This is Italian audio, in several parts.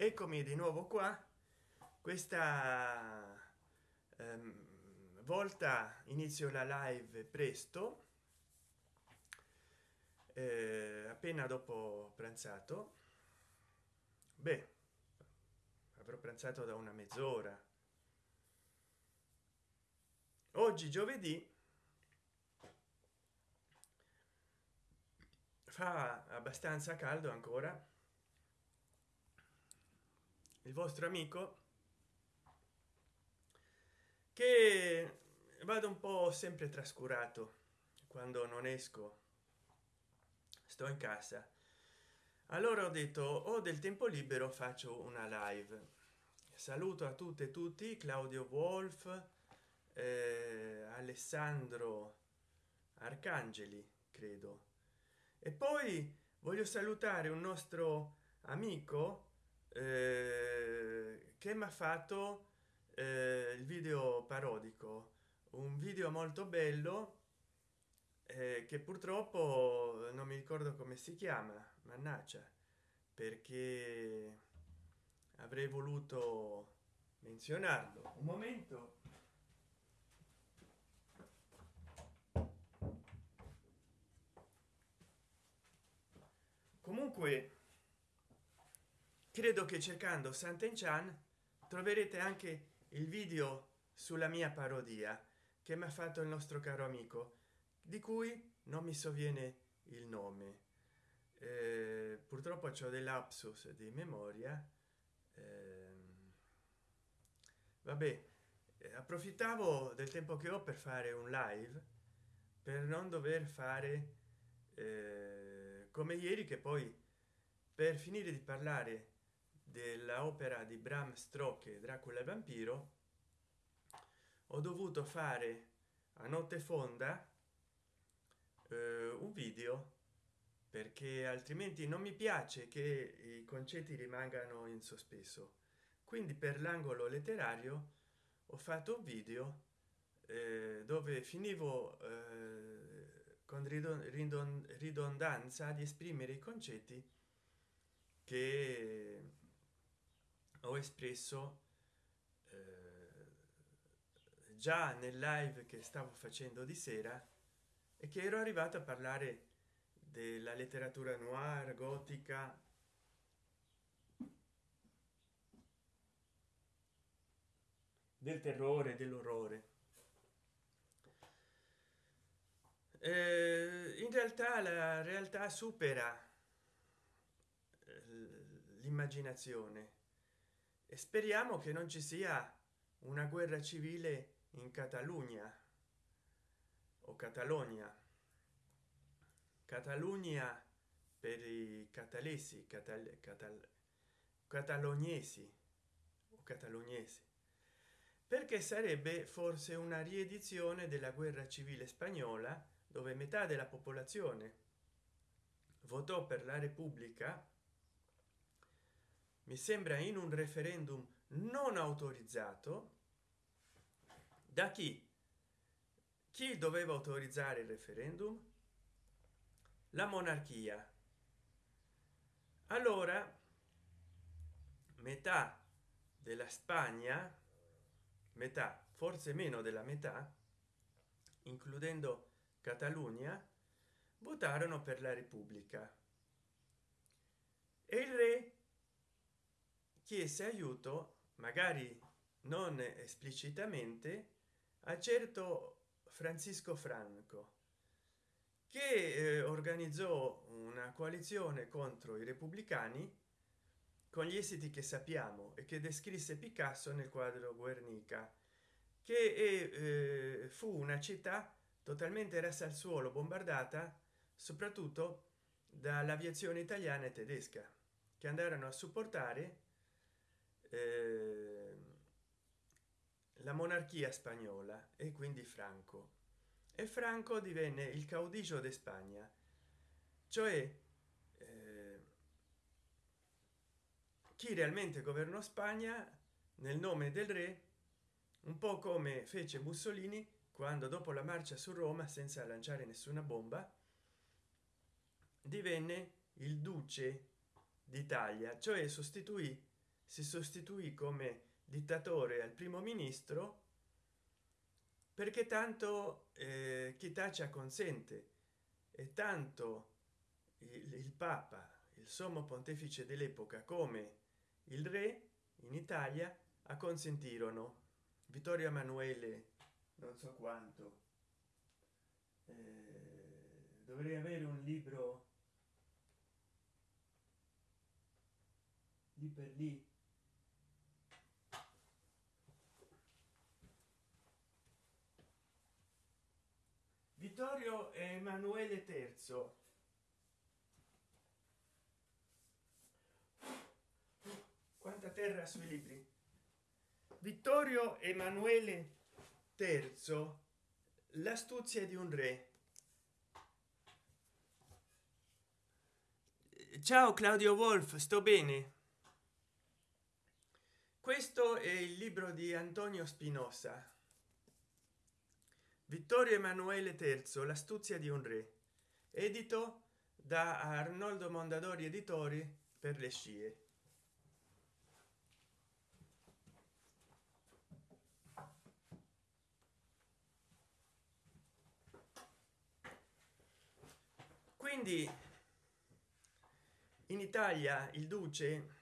eccomi di nuovo qua. Questa ehm, volta inizio la live presto eh, appena dopo pranzato. Beh avrò pranzato da una mezz'ora. Oggi giovedì fa abbastanza caldo ancora il vostro amico che vado un po sempre trascurato quando non esco. Sto in casa. Allora ho detto ho del tempo libero faccio una live. Saluto a tutte e tutti claudio wolf eh, alessandro arcangeli credo. E poi voglio salutare un nostro amico eh, che mi ha fatto eh, il video parodico. Un video molto bello eh, che purtroppo non mi ricordo come si chiama mannaggia perché avrei voluto menzionarlo. Un momento. Comunque credo che cercando Sant'Enchan troverete anche il video sulla mia parodia che mi ha fatto il nostro caro amico di cui non mi sovviene il nome. Eh, purtroppo ho dei lapsus di memoria. Eh, vabbè approfittavo del tempo che ho per fare un live per non dover fare eh, come ieri che poi per finire di parlare della opera di Bram Stoker Dracula vampiro ho dovuto fare a notte fonda eh, un video perché altrimenti non mi piace che i concetti rimangano in sospeso. Quindi per l'angolo letterario ho fatto un video eh, dove finivo eh, con ridondanza di esprimere i concetti che ho espresso eh, già nel live che stavo facendo di sera e che ero arrivato a parlare della letteratura noir gotica. Del terrore dell'orrore. Eh, in realtà la realtà supera eh, l'immaginazione e speriamo che non ci sia una guerra civile in catalogna o catalogna. Catalogna per i catalesi catal, catal, catalognesi o catalognesi. Perché sarebbe forse una riedizione della guerra civile spagnola dove metà della popolazione votò per la repubblica mi sembra in un referendum non autorizzato. Da chi? Chi doveva autorizzare il referendum? La monarchia. Allora metà della spagna metà forse meno della metà includendo catalogna votarono per la repubblica. E il re chiese aiuto magari non esplicitamente a certo francisco franco che eh, organizzò una coalizione contro i repubblicani con gli esiti che sappiamo e che descrisse picasso nel quadro guernica che eh, fu una città totalmente rasa al suolo bombardata soprattutto dall'aviazione italiana e tedesca che andarono a supportare la monarchia spagnola e quindi franco. E franco divenne il caudillo di spagna cioè eh, chi realmente governò spagna nel nome del re un po come fece mussolini quando dopo la marcia su roma senza lanciare nessuna bomba divenne il duce d'italia cioè sostituì si sostituì come dittatore al primo ministro perché tanto eh, chi taccia consente e tanto il, il papa il sommo pontefice dell'epoca come il re in italia acconsentirono vittorio emanuele non so quanto. Eh, dovrei avere un libro lì per lì vittorio emanuele terzo. Quanta terra sui libri? Vittorio emanuele terzo l'astuzia di un re. Ciao claudio wolf sto bene. Questo è il libro di antonio spinosa vittorio emanuele terzo l'astuzia di un re. Edito da arnoldo mondadori editori per le scie. Quindi in italia il duce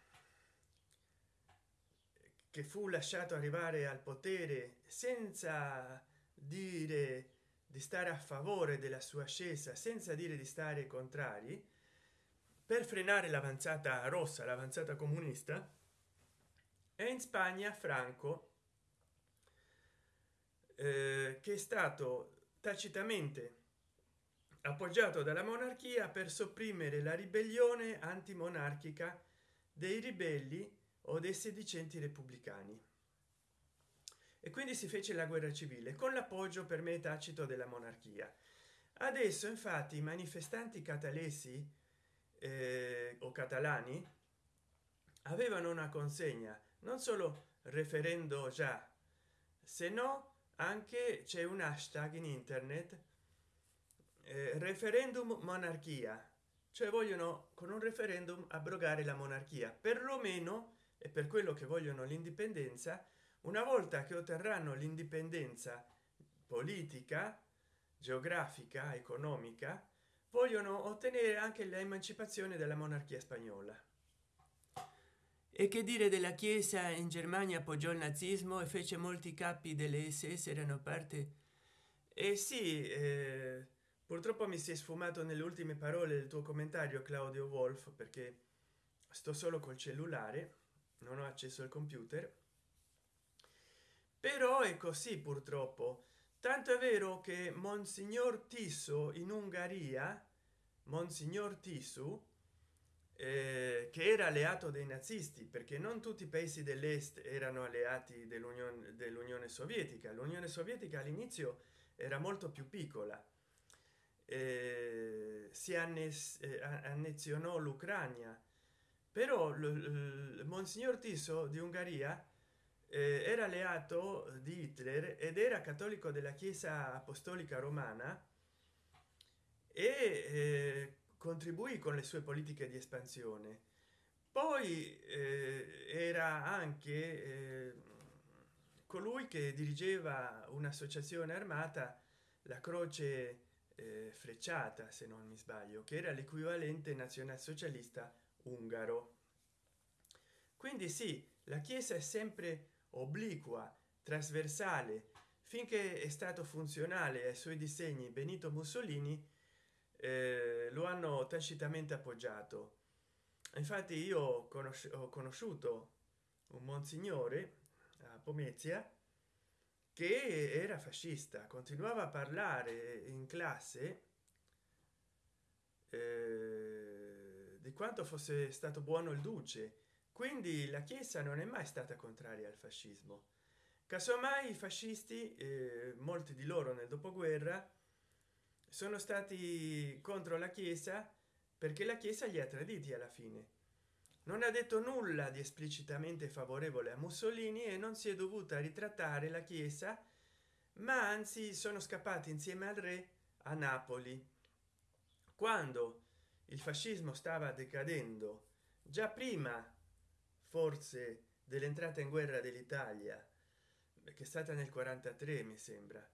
che fu lasciato arrivare al potere senza dire di stare a favore della sua ascesa senza dire di stare contrari per frenare l'avanzata rossa l'avanzata comunista e in spagna franco eh, che è stato tacitamente appoggiato dalla monarchia per sopprimere la ribellione antimonarchica dei ribelli o dei sedicenti repubblicani e quindi si fece la guerra civile con l'appoggio per me tacito della monarchia. Adesso infatti i manifestanti catalesi eh, o catalani avevano una consegna non solo referendo già se no anche c'è un hashtag in internet eh, referendum monarchia. Cioè vogliono con un referendum abrogare la monarchia. Perlomeno e per quello che vogliono l'indipendenza una volta che otterranno l'indipendenza politica geografica economica vogliono ottenere anche l'emancipazione della monarchia spagnola. E che dire della chiesa in germania appoggiò il nazismo e fece molti capi delle ss erano parte? E eh sì eh, purtroppo mi si è sfumato nelle ultime parole del tuo commentario claudio wolf perché sto solo col cellulare non ho accesso al computer però è così purtroppo. Tanto è vero che monsignor tiso in ungheria monsignor tisu eh, che era alleato dei nazisti perché non tutti i paesi dell'est erano alleati dell'unione dell'unione sovietica. L'unione sovietica all'inizio era molto più piccola. Eh, si annes, eh, annezionò l'ucraina però monsignor tiso di ungheria era alleato di hitler ed era cattolico della chiesa apostolica romana e eh, contribuì con le sue politiche di espansione. Poi eh, era anche eh, colui che dirigeva un'associazione armata la croce eh, frecciata se non mi sbaglio che era l'equivalente nazionalsocialista ungaro. Quindi sì la chiesa è sempre obliqua trasversale finché è stato funzionale ai suoi disegni benito mussolini eh, lo hanno tacitamente appoggiato. Infatti io ho, conosci ho conosciuto un monsignore a pomezia che era fascista continuava a parlare in classe eh, di quanto fosse stato buono il duce quindi la chiesa non è mai stata contraria al fascismo. Casomai i fascisti eh, molti di loro nel dopoguerra sono stati contro la chiesa perché la chiesa li ha traditi alla fine. Non ha detto nulla di esplicitamente favorevole a mussolini e non si è dovuta ritrattare la chiesa ma anzi sono scappati insieme al re a napoli. Quando il fascismo stava decadendo già prima forse dell'entrata in guerra dell'italia che è stata nel 43 mi sembra.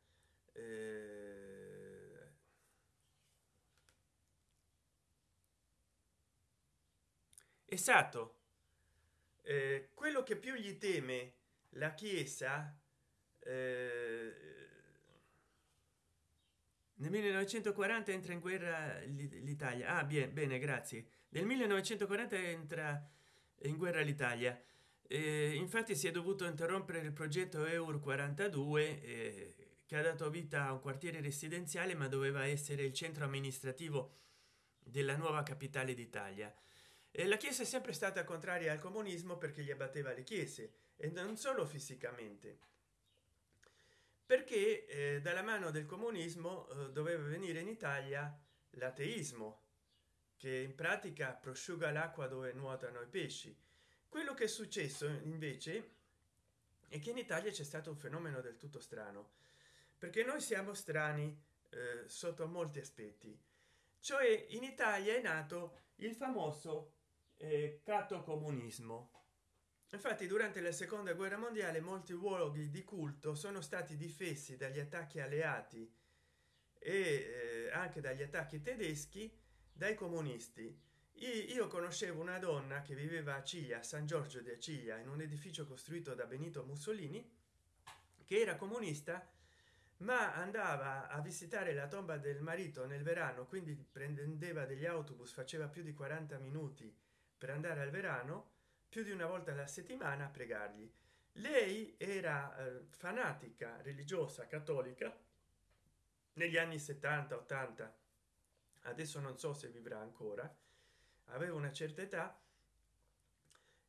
Eh... esatto. Eh, quello che più gli teme la chiesa eh, nel 1940 entra in guerra l'italia. Ah, bien, bene grazie. Nel 1940 entra in guerra l'italia. Eh, infatti si è dovuto interrompere il progetto eur 42 eh, che ha dato vita a un quartiere residenziale ma doveva essere il centro amministrativo della nuova capitale d'italia. E la chiesa è sempre stata contraria al comunismo perché gli abbatteva le chiese e non solo fisicamente. Perché eh, dalla mano del comunismo eh, doveva venire in italia l'ateismo che in pratica prosciuga l'acqua dove nuotano i pesci. Quello che è successo invece è che in italia c'è stato un fenomeno del tutto strano perché noi siamo strani eh, sotto molti aspetti. Cioè in italia è nato il famoso eh, comunismo. Infatti durante la seconda guerra mondiale molti luoghi di culto sono stati difesi dagli attacchi alleati e eh, anche dagli attacchi tedeschi dai comunisti. Io conoscevo una donna che viveva a ciglia san giorgio di aciglia in un edificio costruito da benito mussolini che era comunista ma andava a visitare la tomba del marito nel verano quindi prendeva degli autobus faceva più di 40 minuti per andare al verano più di una volta alla settimana a pregargli. Lei era eh, fanatica religiosa cattolica negli anni 70 80 adesso non so se vivrà ancora. Aveva una certa età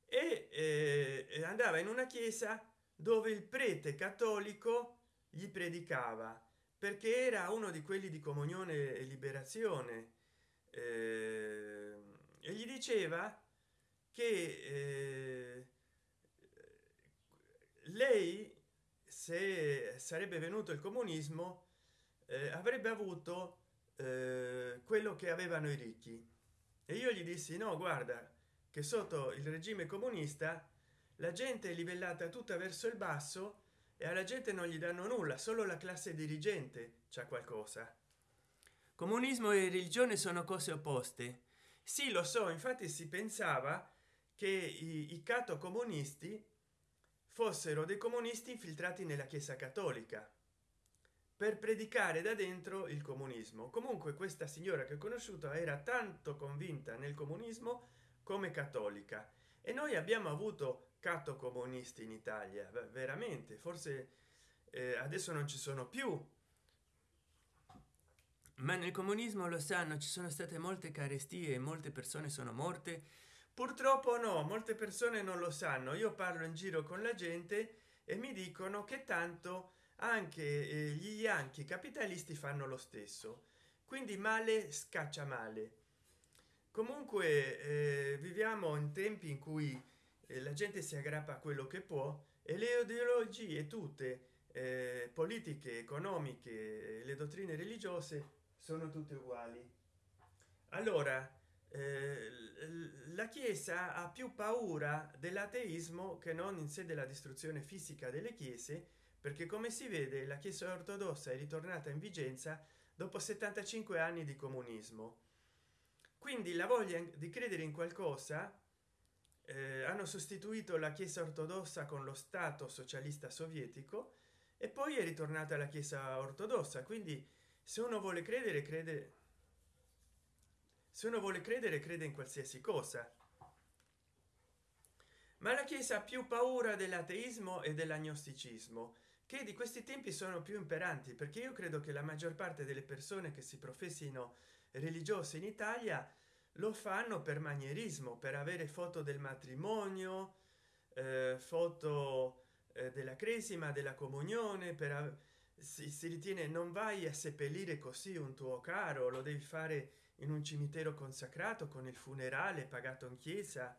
e eh, andava in una chiesa dove il prete cattolico gli predicava perché era uno di quelli di comunione e liberazione. Eh, e gli diceva che eh, lei se sarebbe venuto il comunismo eh, avrebbe avuto eh, quello che avevano i ricchi. E io gli dissi no guarda che sotto il regime comunista la gente è livellata tutta verso il basso e alla gente non gli danno nulla solo la classe dirigente c'è qualcosa. Comunismo e religione sono cose opposte. Sì lo so infatti si pensava che i, i cato comunisti fossero dei comunisti infiltrati nella chiesa cattolica per predicare da dentro il comunismo. Comunque questa signora che ho conosciuto era tanto convinta nel comunismo come cattolica. E noi abbiamo avuto catto comunisti in italia veramente. Forse eh, adesso non ci sono più. Ma nel comunismo lo sanno ci sono state molte carestie molte persone sono morte. Purtroppo no molte persone non lo sanno. Io parlo in giro con la gente e mi dicono che tanto anche eh, gli yankee capitalisti fanno lo stesso. Quindi male scaccia male. Comunque eh, viviamo in tempi in cui eh, la gente si aggrappa a quello che può e le ideologie tutte eh, politiche economiche le dottrine religiose sono tutte uguali. Allora eh, la chiesa ha più paura dell'ateismo che non in sé della distruzione fisica delle chiese perché come si vede la chiesa ortodossa è ritornata in vigenza dopo 75 anni di comunismo. Quindi la voglia di credere in qualcosa eh, hanno sostituito la chiesa ortodossa con lo stato socialista sovietico e poi è ritornata la chiesa ortodossa. Quindi se uno vuole credere crede se uno vuole credere crede in qualsiasi cosa. Ma la chiesa ha più paura dell'ateismo e dell'agnosticismo che di questi tempi sono più imperanti perché io credo che la maggior parte delle persone che si professino religiose in italia lo fanno per manierismo per avere foto del matrimonio eh, foto eh, della cresima della comunione per si, si ritiene non vai a seppellire così un tuo caro lo devi fare in un cimitero consacrato con il funerale pagato in chiesa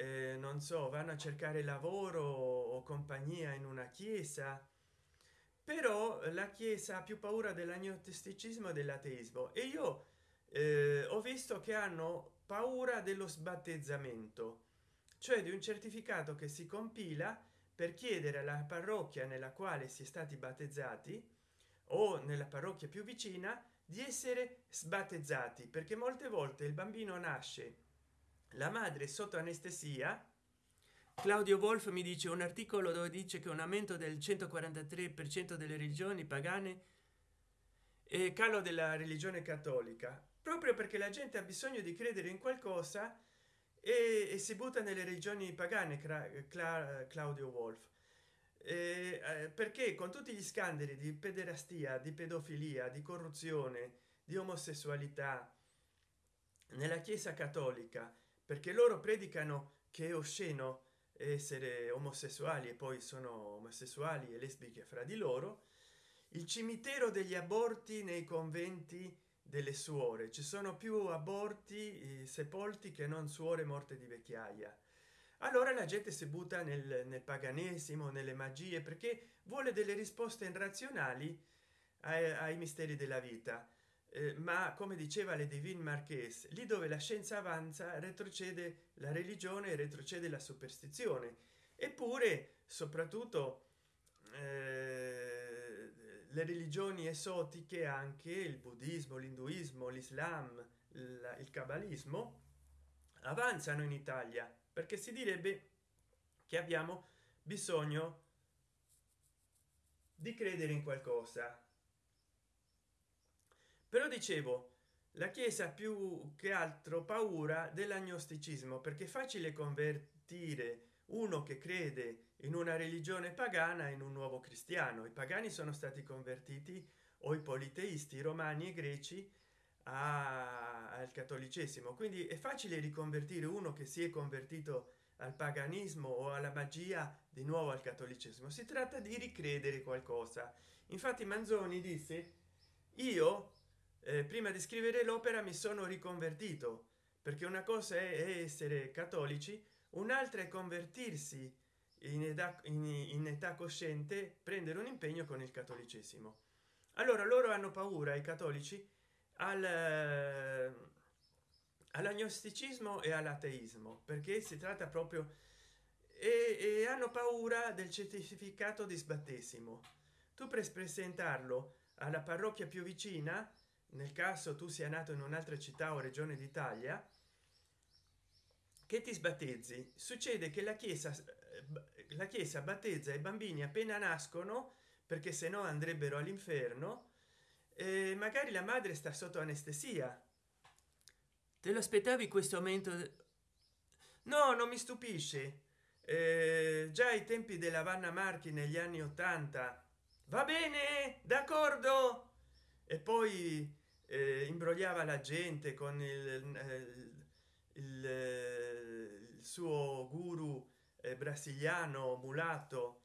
eh, non so vanno a cercare lavoro o compagnia in una chiesa. Però la chiesa ha più paura dell'agnosticismo e dell'ateismo. E io eh, ho visto che hanno paura dello sbattezzamento. Cioè di un certificato che si compila per chiedere alla parrocchia nella quale si è stati battezzati o nella parrocchia più vicina di essere sbattezzati. Perché molte volte il bambino nasce la madre sotto anestesia claudio wolf mi dice un articolo dove dice che un aumento del 143 per cento delle religioni pagane e calo della religione cattolica proprio perché la gente ha bisogno di credere in qualcosa e, e si butta nelle regioni pagane Cla claudio wolf eh, perché con tutti gli scandali di pederastia di pedofilia di corruzione di omosessualità nella chiesa cattolica perché loro predicano che è osceno essere omosessuali e poi sono omosessuali e lesbiche fra di loro. Il cimitero degli aborti nei conventi delle suore. Ci sono più aborti sepolti che non suore morte di vecchiaia. Allora la gente si butta nel, nel paganesimo nelle magie perché vuole delle risposte irrazionali ai, ai misteri della vita. eh, ma come diceva le divine marques lì dove la scienza avanza retrocede la religione retrocede la superstizione. Eppure soprattutto eh, le religioni esotiche anche il buddismo l'induismo l'islam il cabalismo avanzano in italia perché si direbbe che abbiamo bisogno di credere in qualcosa però dicevo la chiesa più che altro paura dell'agnosticismo perché è facile convertire uno che crede in una religione pagana in un nuovo cristiano. I pagani sono stati convertiti o i politeisti i romani e greci a, al cattolicesimo. Quindi è facile riconvertire uno che si è convertito al paganismo o alla magia di nuovo al cattolicesimo. Si tratta di ricredere qualcosa. Infatti manzoni disse io prima di scrivere l'opera mi sono riconvertito perché una cosa è essere cattolici un'altra è convertirsi in età, in, in età cosciente prendere un impegno con il cattolicesimo. Allora loro hanno paura i cattolici al eh, all'agnosticismo e all'ateismo perché si tratta proprio e, e, hanno paura del certificato di sbattesimo. Tu per presentarlo alla parrocchia più vicina nel caso tu sia nato in un'altra città o regione d'italia che ti sbattezzi? Succede che la chiesa eh, la chiesa battezza i bambini appena nascono perché se no andrebbero all'inferno e magari la madre sta sotto anestesia. Te lo aspettavi questo aumento no non mi stupisce. Eh, già ai tempi della vanna marchi negli anni 80 va bene d'accordo. E poi eh, imbrogliava la gente con il, eh, il, il suo guru eh, brasiliano mulatto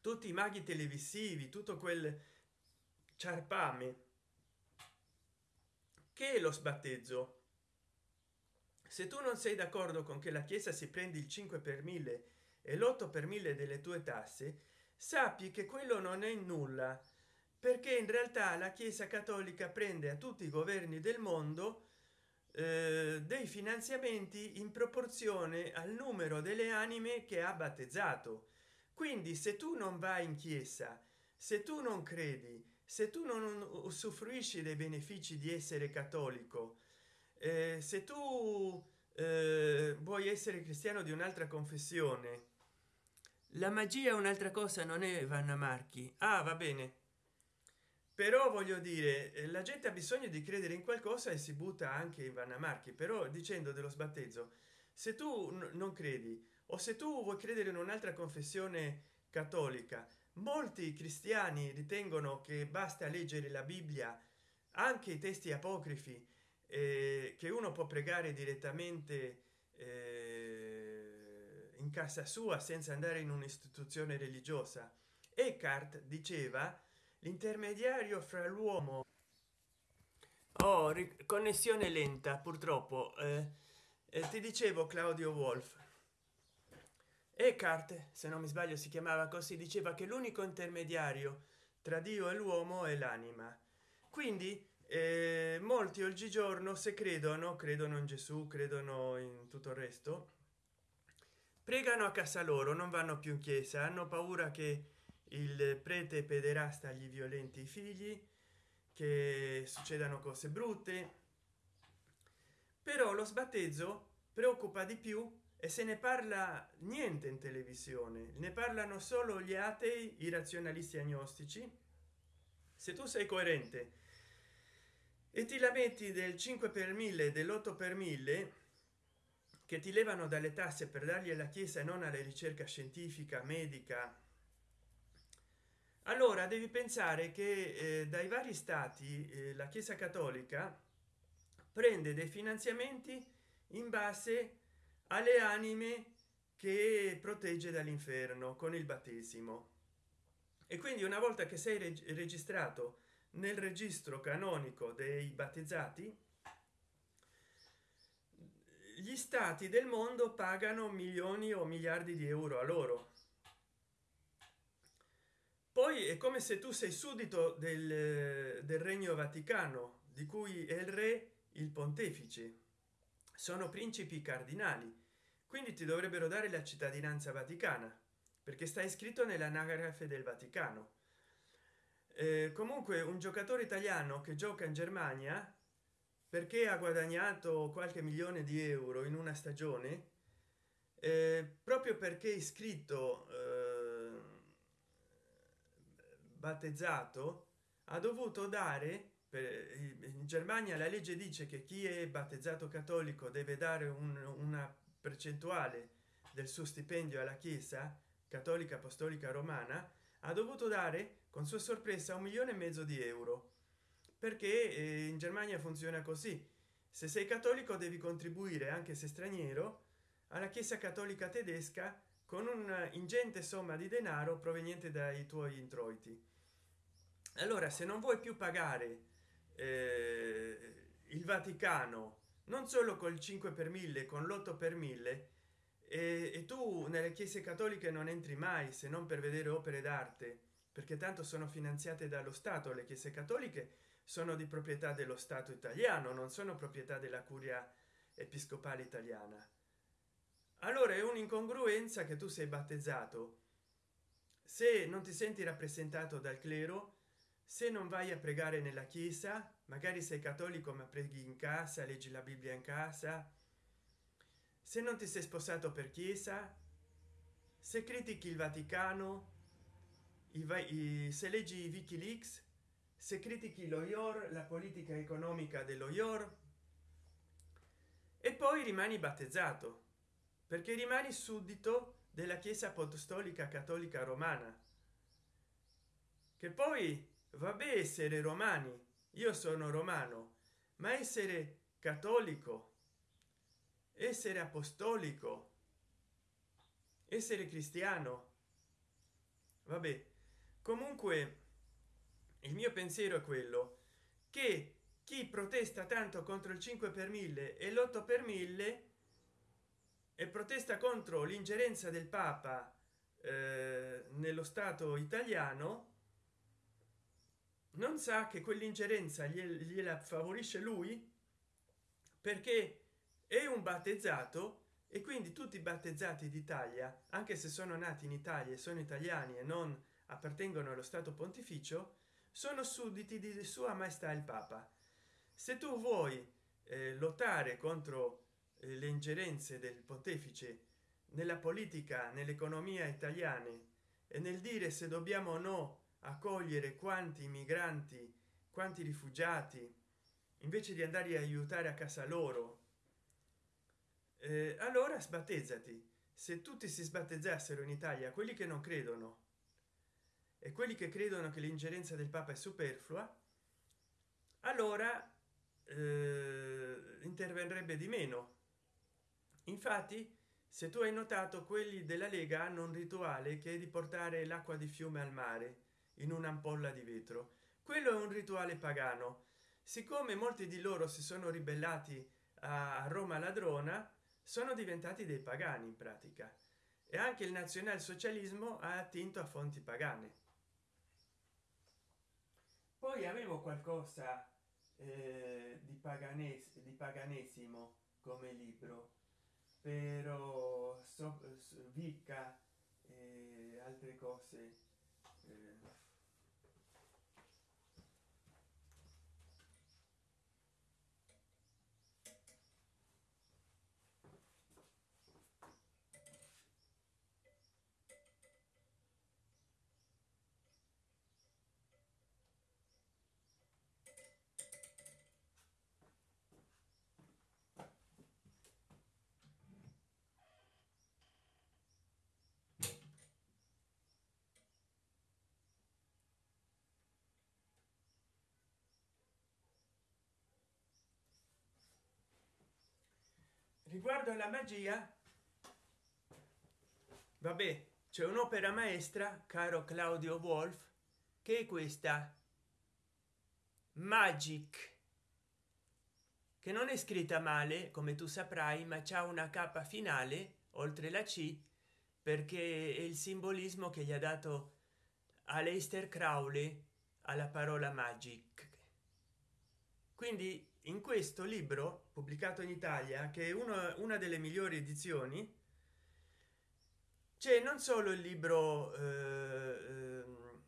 tutti i maghi televisivi tutto quel ciarpame. Che è lo sbattezzo? Se tu non sei d'accordo con che la chiesa si prende il 5 per mille e l'8 per mille delle tue tasse sappi che quello non è nulla perché in realtà la chiesa cattolica prende a tutti i governi del mondo eh, dei finanziamenti in proporzione al numero delle anime che ha battezzato. Quindi se tu non vai in chiesa se tu non credi se tu non usufruisci dei benefici di essere cattolico eh, se tu eh, vuoi essere cristiano di un'altra confessione la magia è un'altra cosa non è vanna marchi. Ah va bene però voglio dire eh, la gente ha bisogno di credere in qualcosa e si butta anche in vanna marchi però dicendo dello sbattezzo se tu non credi o se tu vuoi credere in un'altra confessione cattolica molti cristiani ritengono che basta leggere la bibbia anche i testi apocrifi eh, che uno può pregare direttamente eh, in casa sua senza andare in un'istituzione religiosa. Eckhart diceva l'intermediario fra l'uomo oh, connessione lenta purtroppo eh, eh, ti dicevo claudio wolf. Eckhart se non mi sbaglio si chiamava così diceva che l'unico intermediario tra dio e l'uomo è l'anima. Quindi eh, molti oggigiorno se credono credono in gesù credono in tutto il resto pregano a casa loro non vanno più in chiesa hanno paura che il prete pederasta gli violenti figli che succedano cose brutte. Però lo sbattezzo preoccupa di più e se ne parla niente in televisione. Ne parlano solo gli atei i razionalisti agnostici. Se tu sei coerente e ti la metti del 5 per 1000 dell'8 per 1000 che ti levano dalle tasse per dargli alla chiesa e non alla ricerca scientifica medica allora devi pensare che eh, dai vari stati eh, la chiesa cattolica prende dei finanziamenti in base alle anime che protegge dall'inferno con il battesimo. E quindi una volta che sei reg registrato nel registro canonico dei battezzati gli stati del mondo pagano milioni o miliardi di euro a loro poi è come se tu sei suddito del, del regno vaticano di cui è il re il pontefice. Sono principi cardinali quindi ti dovrebbero dare la cittadinanza vaticana perché sta iscritto nell'anagrafe del vaticano. Eh, comunque un giocatore italiano che gioca in germania perché ha guadagnato qualche milione di euro in una stagione? Eh, proprio perché iscritto eh, battezzato ha dovuto dare per, in germania la legge dice che chi è battezzato cattolico deve dare un, una percentuale del suo stipendio alla chiesa cattolica apostolica romana ha dovuto dare con sua sorpresa un milione e mezzo di euro. Perché eh, in germania funziona così. Se sei cattolico devi contribuire anche se straniero alla chiesa cattolica tedesca con un ingente somma di denaro proveniente dai tuoi introiti. Allora se non vuoi più pagare eh, il vaticano non solo col 5 per 1000 con l'8 per 1000 e, e tu nelle chiese cattoliche non entri mai se non per vedere opere d'arte perché tanto sono finanziate dallo stato. Le chiese cattoliche sono di proprietà dello stato italiano non sono proprietà della curia episcopale italiana allora è un'incongruenza che tu sei battezzato. Se non ti senti rappresentato dal clero se non vai a pregare nella chiesa magari sei cattolico ma preghi in casa leggi la bibbia in casa. Se non ti sei sposato per chiesa se critichi il vaticano i, se leggi wikileaks se critichi lo ior la politica economica dello ior e poi rimani battezzato perché rimani suddito della chiesa apostolica cattolica romana. Che poi vabbè essere romani io sono romano ma essere cattolico essere apostolico essere cristiano vabbè. Comunque il mio pensiero è quello che chi protesta tanto contro il 5 per 1000 e l'8 per 1000 e protesta contro l'ingerenza del papa eh, nello stato italiano non sa che quell'ingerenza gliela favorisce lui perché è un battezzato e quindi tutti i battezzati d'italia anche se sono nati in italia e sono italiani e non appartengono allo stato pontificio sono sudditi di sua maestà il papa. Se tu vuoi eh, lottare contro le ingerenze del pontefice nella politica nell'economia italiane e nel dire se dobbiamo o no accogliere quanti migranti quanti rifugiati invece di andare a aiutare a casa loro. Eh, allora sbattezzati. Se tutti si sbattezzassero in italia quelli che non credono e quelli che credono che l'ingerenza del papa è superflua allora eh, interverrebbe di meno infatti se tu hai notato quelli della lega hanno un rituale che è di portare l'acqua di fiume al mare in un'ampolla di vetro. Quello è un rituale pagano. Siccome molti di loro si sono ribellati a roma ladrona sono diventati dei pagani in pratica. E anche il nazionalsocialismo ha attinto a fonti pagane. Poi avevo qualcosa eh, di paganesimo di paganesimo come libro però so, vicca e altre cose eh, riguardo alla magia? Vabbè c'è un'opera maestra caro claudio wolf che è questa. Magic. Che non è scritta male come tu saprai ma c'è una capa finale oltre la c perché è il simbolismo che gli ha dato a Leister Crowley alla parola magic. Quindi in questo libro pubblicato in italia che è uno, una delle migliori edizioni c'è non solo il libro eh, ehm,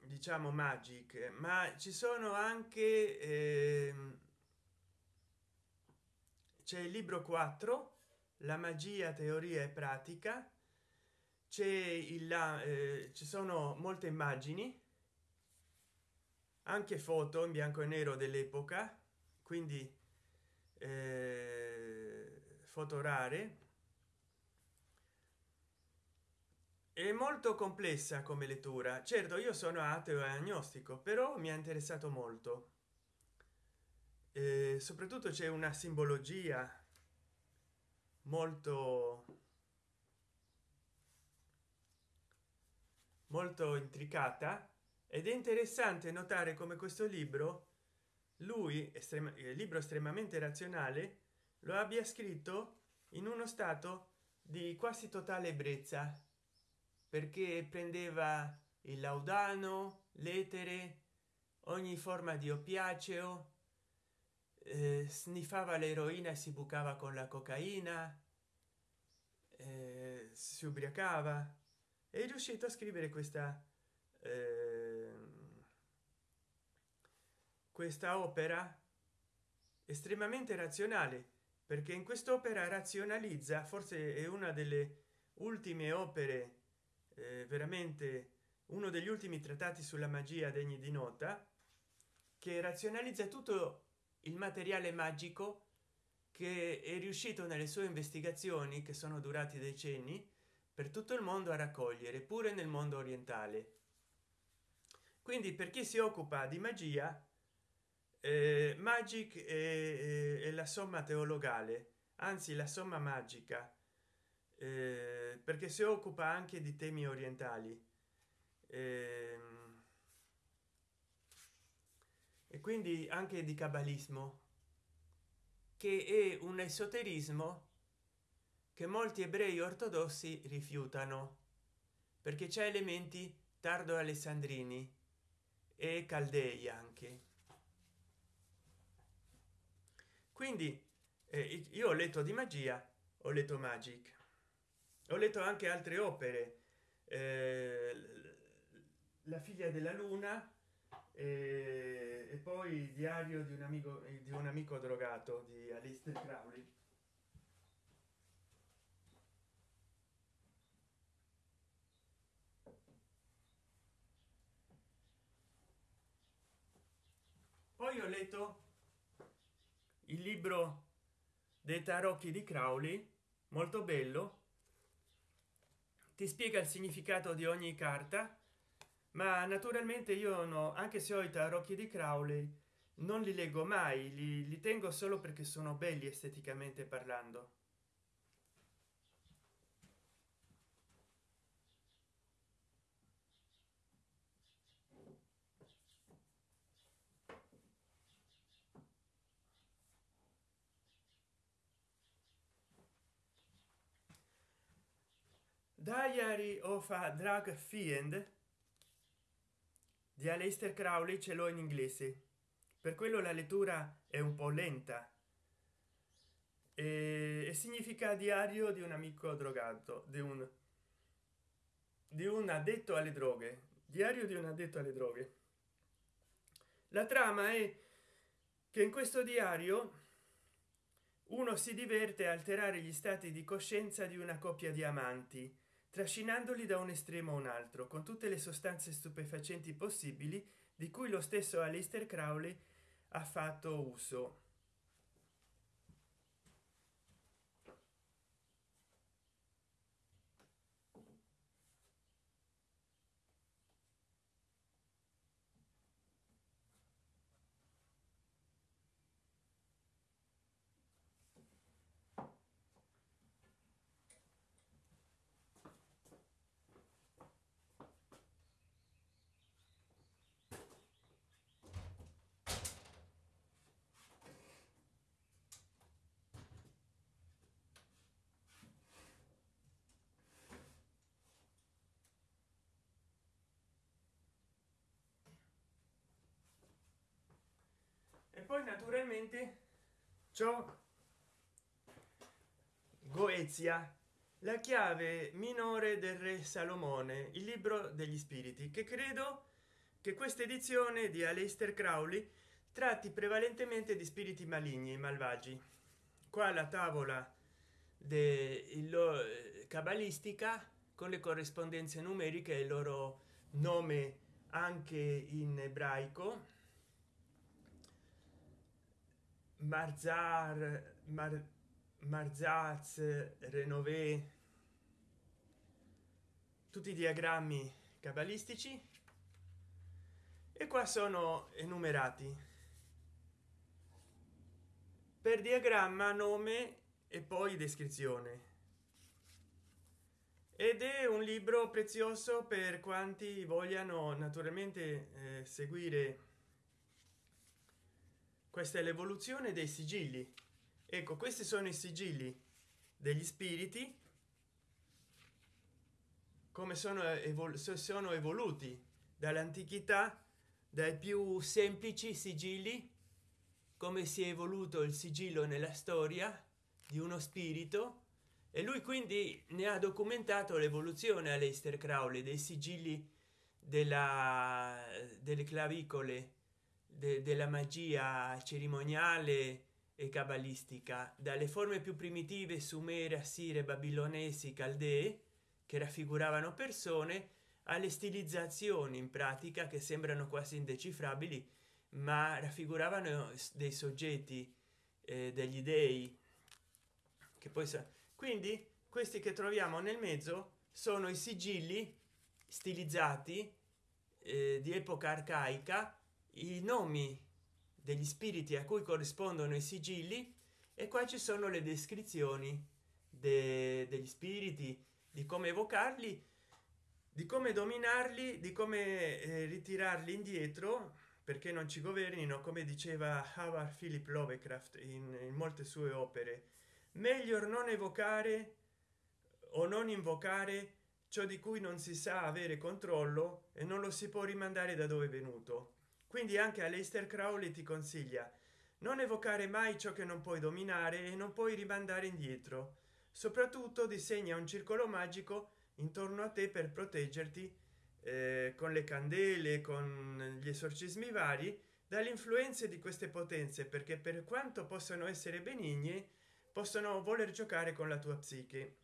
diciamo magic ma ci sono anche eh, c'è il libro 4 la magia teoria e pratica c'è il eh, ci sono molte immagini anche foto in bianco e nero dell'epoca quindi eh, foto rare. È molto complessa come lettura. Certo io sono ateo e agnostico però mi ha interessato molto. Eh, soprattutto c'è una simbologia molto molto intricata ed è interessante notare come questo libro lui il libro estremamente razionale lo abbia scritto in uno stato di quasi totale ebbrezza perché prendeva il laudano l'etere ogni forma di oppiaceo eh, sniffava l'eroina e si bucava con la cocaina eh, si ubriacava è riuscito a scrivere questa eh, questa opera estremamente razionale perché in quest'opera razionalizza forse è una delle ultime opere eh, veramente uno degli ultimi trattati sulla magia degni di nota che razionalizza tutto il materiale magico che è riuscito nelle sue investigazioni che sono durati decenni per tutto il mondo a raccogliere pure nel mondo orientale. Quindi per chi si occupa di magia magic è, è, la somma teologale anzi la somma magica eh, perché si occupa anche di temi orientali. Eh, e quindi anche di cabalismo che è un esoterismo che molti ebrei ortodossi rifiutano perché c'è elementi tardo alessandrini e caldei anche quindi eh, io ho letto di magia ho letto magic. Ho letto anche altre opere. Eh, la figlia della luna eh, e poi il diario di un amico di un amico drogato di Alistair Crowley. Poi ho letto il libro dei tarocchi di crowley molto bello. Ti spiega il significato di ogni carta ma naturalmente io no anche se ho i tarocchi di crowley non li leggo mai li, li tengo solo perché sono belli esteticamente parlando diary of a drug fiend di Aleister Crowley ce l'ho in inglese. Per quello la lettura è un po lenta. E, e significa diario di un amico drogato di un di un addetto alle droghe. Diario di un addetto alle droghe. La trama è che in questo diario uno si diverte a alterare gli stati di coscienza di una coppia di amanti trascinandoli da un estremo a un altro con tutte le sostanze stupefacenti possibili di cui lo stesso Aleister Crowley ha fatto uso poi naturalmente ciò. Goezia la chiave minore del re salomone il libro degli spiriti che credo che questa edizione di Aleister Crowley tratti prevalentemente di spiriti maligni malvagi. Qua la tavola del cabalistica con le corrispondenze numeriche il loro nome anche in ebraico marzar Mar, marzaz renové. Tutti i diagrammi cabalistici. E qua sono enumerati. Per diagramma nome e poi descrizione. Ed è un libro prezioso per quanti vogliano naturalmente eh, seguire questa è l'evoluzione dei sigilli. Ecco questi sono i sigilli degli spiriti. Come sono, evol sono evoluti dall'antichità dai più semplici sigilli come si è evoluto il sigillo nella storia di uno spirito e lui quindi ne ha documentato l'evoluzione a Leister Crowley dei sigilli della delle clavicole de, della magia cerimoniale e cabalistica. Dalle forme più primitive sumere assire babilonesi caldee che raffiguravano persone alle stilizzazioni in pratica che sembrano quasi indecifrabili ma raffiguravano dei soggetti eh, degli dei che poi quindi questi che troviamo nel mezzo sono i sigilli stilizzati eh, di epoca arcaica i nomi degli spiriti a cui corrispondono i sigilli e qua ci sono le descrizioni de degli spiriti di come evocarli di come dominarli di come eh, ritirarli indietro perché non ci governino come diceva Howard Philip Lovecraft in, in molte sue opere. Meglio non evocare o non invocare ciò di cui non si sa avere controllo e non lo si può rimandare da dove è venuto quindi anche Aleister Crowley ti consiglia non evocare mai ciò che non puoi dominare e non puoi rimandare indietro. Soprattutto disegna un circolo magico intorno a te per proteggerti eh, con le candele con gli esorcismi vari dalle influenze di queste potenze perché per quanto possano essere benigne possono voler giocare con la tua psiche.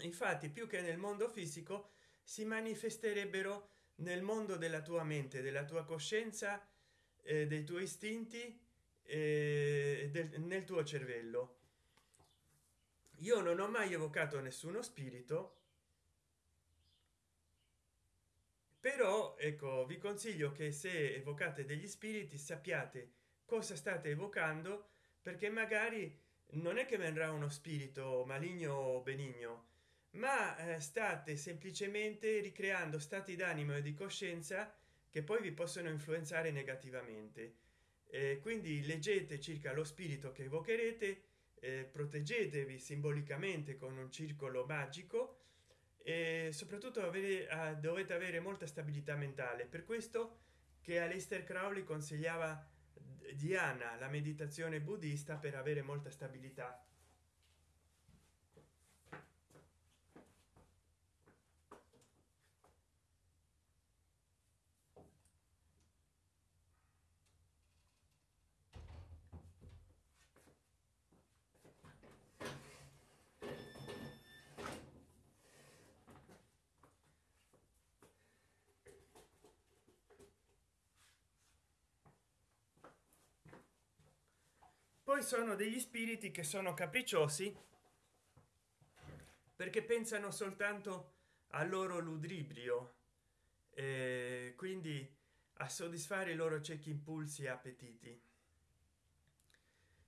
Infatti più che nel mondo fisico si manifesterebbero nel mondo della tua mente della tua coscienza eh, dei tuoi istinti eh, del, nel tuo cervello. Io non ho mai evocato nessuno spirito però ecco vi consiglio che se evocate degli spiriti sappiate cosa state evocando perché magari non è che vendrà uno spirito maligno o benigno ma eh, state semplicemente ricreando stati d'animo e di coscienza che poi vi possono influenzare negativamente. Eh, quindi leggete circa lo spirito che evocherete eh, proteggetevi simbolicamente con un circolo magico e soprattutto avere, ah, dovete avere molta stabilità mentale. Per questo che Aleister Crowley consigliava Diana la meditazione buddista per avere molta stabilità poi sono degli spiriti che sono capricciosi perché pensano soltanto al loro ludibrio e quindi a soddisfare i loro ciechi impulsi e appetiti.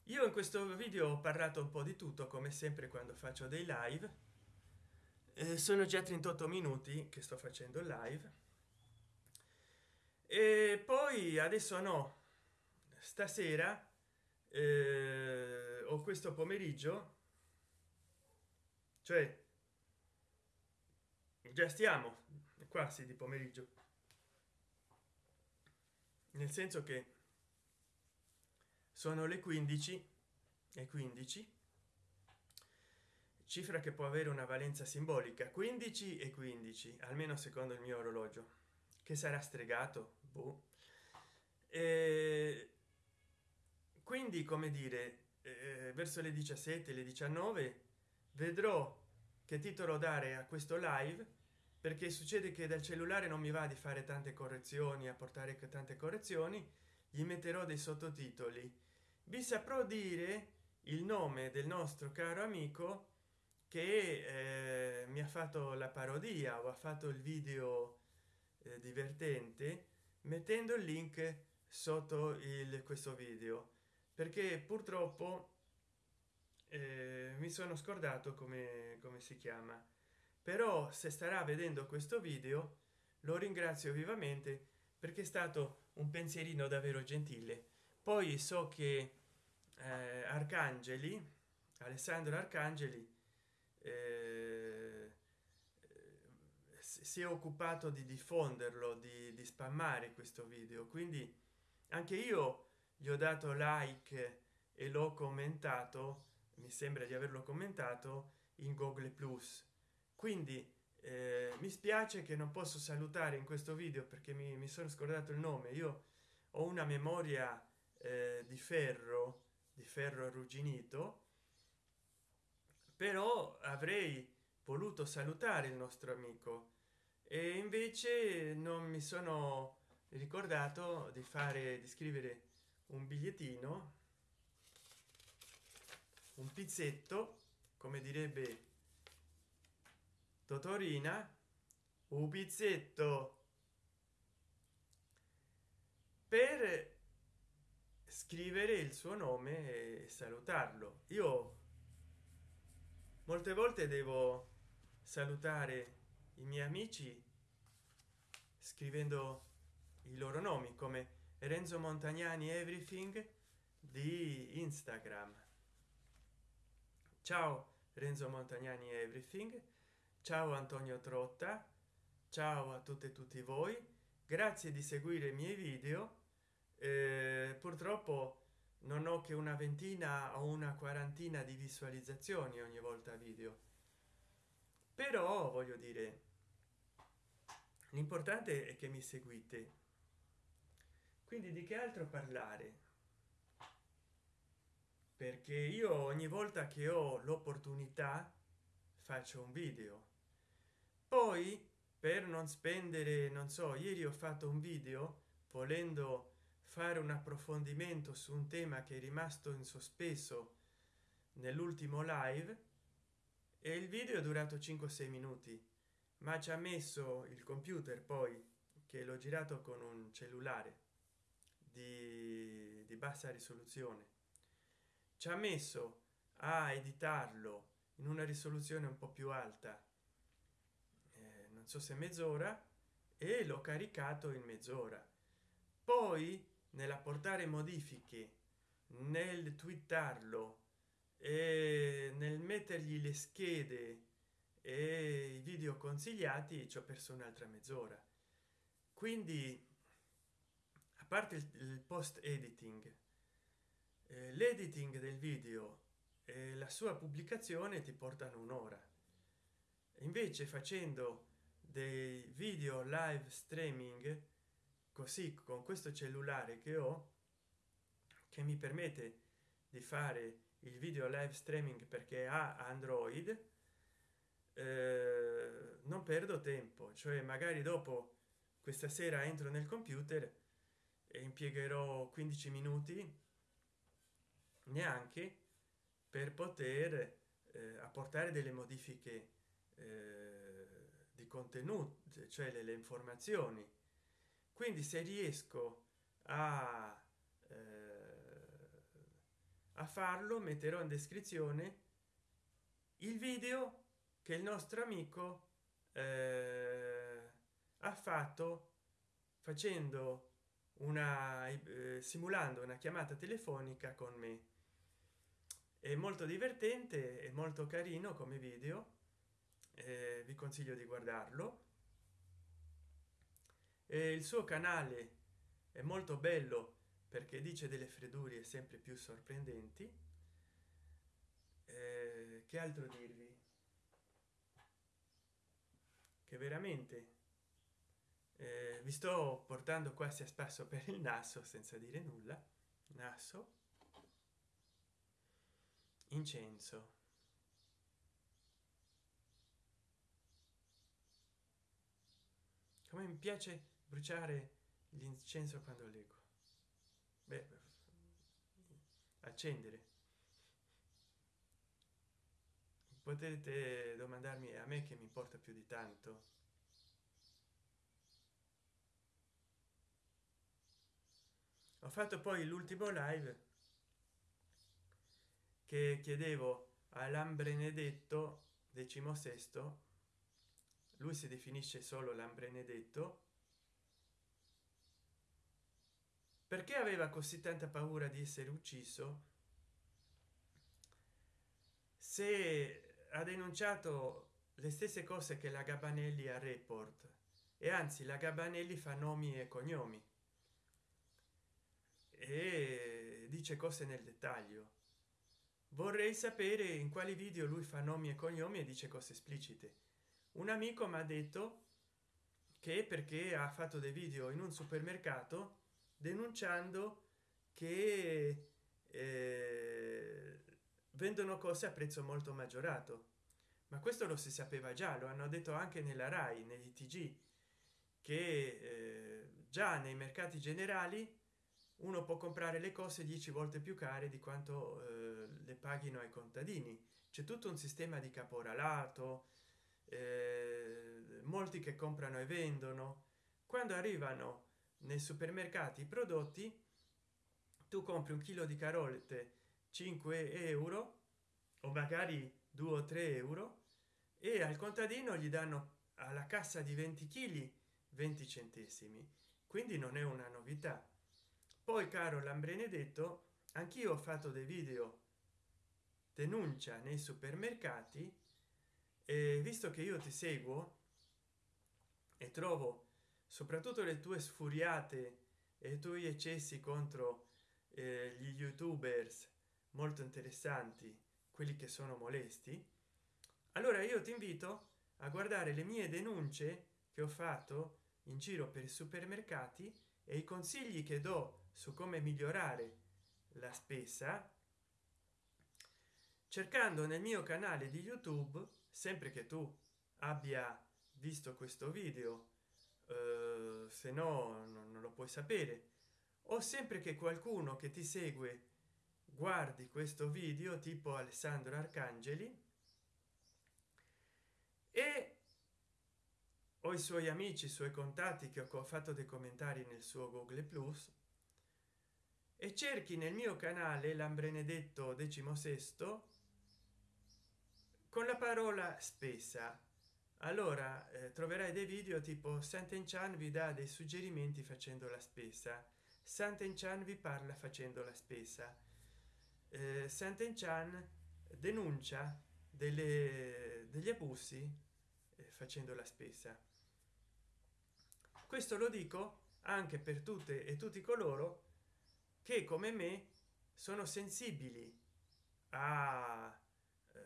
Io in questo video ho parlato un po di tutto come sempre quando faccio dei live. Eh, sono già 38 minuti che sto facendo live. E poi adesso no. Stasera eh, o questo pomeriggio cioè già stiamo quasi di pomeriggio nel senso che sono le 15 e 15 cifra che può avere una valenza simbolica 15 e 15 almeno secondo il mio orologio che sarà stregato boh. e quindi come dire eh, verso le 17 le 19 vedrò che titolo dare a questo live perché succede che dal cellulare non mi va di fare tante correzioni a portare tante correzioni gli metterò dei sottotitoli. Vi saprò dire il nome del nostro caro amico che eh, mi ha fatto la parodia o ha fatto il video eh, divertente mettendo il link sotto il questo video perché purtroppo eh, mi sono scordato come come si chiama. Però se starà vedendo questo video lo ringrazio vivamente perché è stato un pensierino davvero gentile. Poi so che eh, arcangeli alessandro arcangeli eh, si è occupato di diffonderlo di, di spammare questo video. Quindi anche io gli ho dato like e l'ho commentato mi sembra di averlo commentato in google plus. Quindi eh, mi spiace che non posso salutare in questo video perché mi, mi sono scordato il nome. Io ho una memoria eh, di ferro di ferro arrugginito però avrei voluto salutare il nostro amico. E invece non mi sono ricordato di fare di scrivere un bigliettino un pizzetto come direbbe totorina un pizzetto per scrivere il suo nome e salutarlo. Io molte volte devo salutare i miei amici scrivendo i loro nomi come renzo montagnani everything di instagram. Ciao renzo montagnani everything. Ciao antonio trotta. Ciao a tutte e tutti voi. Grazie di seguire i miei video. Eh, purtroppo non ho che una ventina o una quarantina di visualizzazioni ogni volta video. Però voglio dire l'importante è che mi seguite quindi di che altro parlare? Perché io ogni volta che ho l'opportunità faccio un video. Poi per non spendere non so ieri ho fatto un video volendo fare un approfondimento su un tema che è rimasto in sospeso nell'ultimo live e il video è durato 5 6 minuti ma ci ha messo il computer poi che l'ho girato con un cellulare di, di bassa risoluzione. Ci ha messo a editarlo in una risoluzione un po più alta eh, non so se mezz'ora e l'ho caricato in mezz'ora. Poi nell'apportare modifiche nel twittarlo e nel mettergli le schede e i video consigliati ci ho perso un'altra mezz'ora. Quindi parte il, post editing. Eh, l'editing del video e la sua pubblicazione ti portano un'ora. Invece facendo dei video live streaming così con questo cellulare che ho che mi permette di fare il video live streaming perché ha android eh, non perdo tempo. Cioè magari dopo questa sera entro nel computer e impiegherò 15 minuti neanche per poter eh, apportare delle modifiche eh, di contenuti cioè le, le, informazioni. Quindi se riesco a, eh, a farlo metterò in descrizione il video che il nostro amico eh, ha fatto facendo una eh, simulando una chiamata telefonica con me. È molto divertente e molto carino come video eh, vi consiglio di guardarlo. E il suo canale è molto bello perché dice delle freddure sempre più sorprendenti. Eh, che altro dirvi? Che veramente eh, vi sto portando quasi a spasso per il naso senza dire nulla. Naso. Incenso. Come mi piace bruciare l'incenso quando leggo. Beh, accendere. Potete domandarmi a me che mi importa più di tanto ho fatto poi l'ultimo live che chiedevo all'ambrenedetto decimo sesto. Lui si definisce solo l'ambrenedetto perché aveva così tanta paura di essere ucciso? Se ha denunciato le stesse cose che la gabanelli a report. E anzi la gabanelli fa nomi e cognomi e dice cose nel dettaglio. Vorrei sapere in quali video lui fa nomi e cognomi e dice cose esplicite. Un amico mi ha detto che perché ha fatto dei video in un supermercato denunciando che eh, vendono cose a prezzo molto maggiorato. Ma questo lo si sapeva già lo hanno detto anche nella rai negli tg che eh, già nei mercati generali uno può comprare le cose 10 volte più care di quanto eh, le paghino ai contadini. C'è tutto un sistema di caporalato eh, molti che comprano e vendono. Quando arrivano nei supermercati i prodotti tu compri un chilo di carote 5 euro o magari 2 o 3 euro e al contadino gli danno alla cassa di 20 kg 20 centesimi. Quindi non è una novità poi caro lambrenedetto anch'io ho fatto dei video denuncia nei supermercati e visto che io ti seguo e trovo soprattutto le tue sfuriate e i tuoi eccessi contro eh, gli youtubers molto interessanti quelli che sono molesti allora io ti invito a guardare le mie denunce che ho fatto in giro per i supermercati e i consigli che do su come migliorare la spesa cercando nel mio canale di youtube sempre che tu abbia visto questo video eh, se no non, lo puoi sapere o sempre che qualcuno che ti segue guardi questo video tipo alessandro arcangeli e o i suoi amici i suoi contatti che ho fatto dei commentari nel suo google plus e cerchi nel mio canale l'ambrenedetto decimo sesto con la parola spesa. Allora eh, troverai dei video tipo santen chan vi dà dei suggerimenti facendo la spesa. Santen chan vi parla facendo la spesa. Eh, santen chan denuncia delle, degli abusi eh, facendo la spesa. Questo lo dico anche per tutte e tutti coloro che come me sono sensibili a, eh,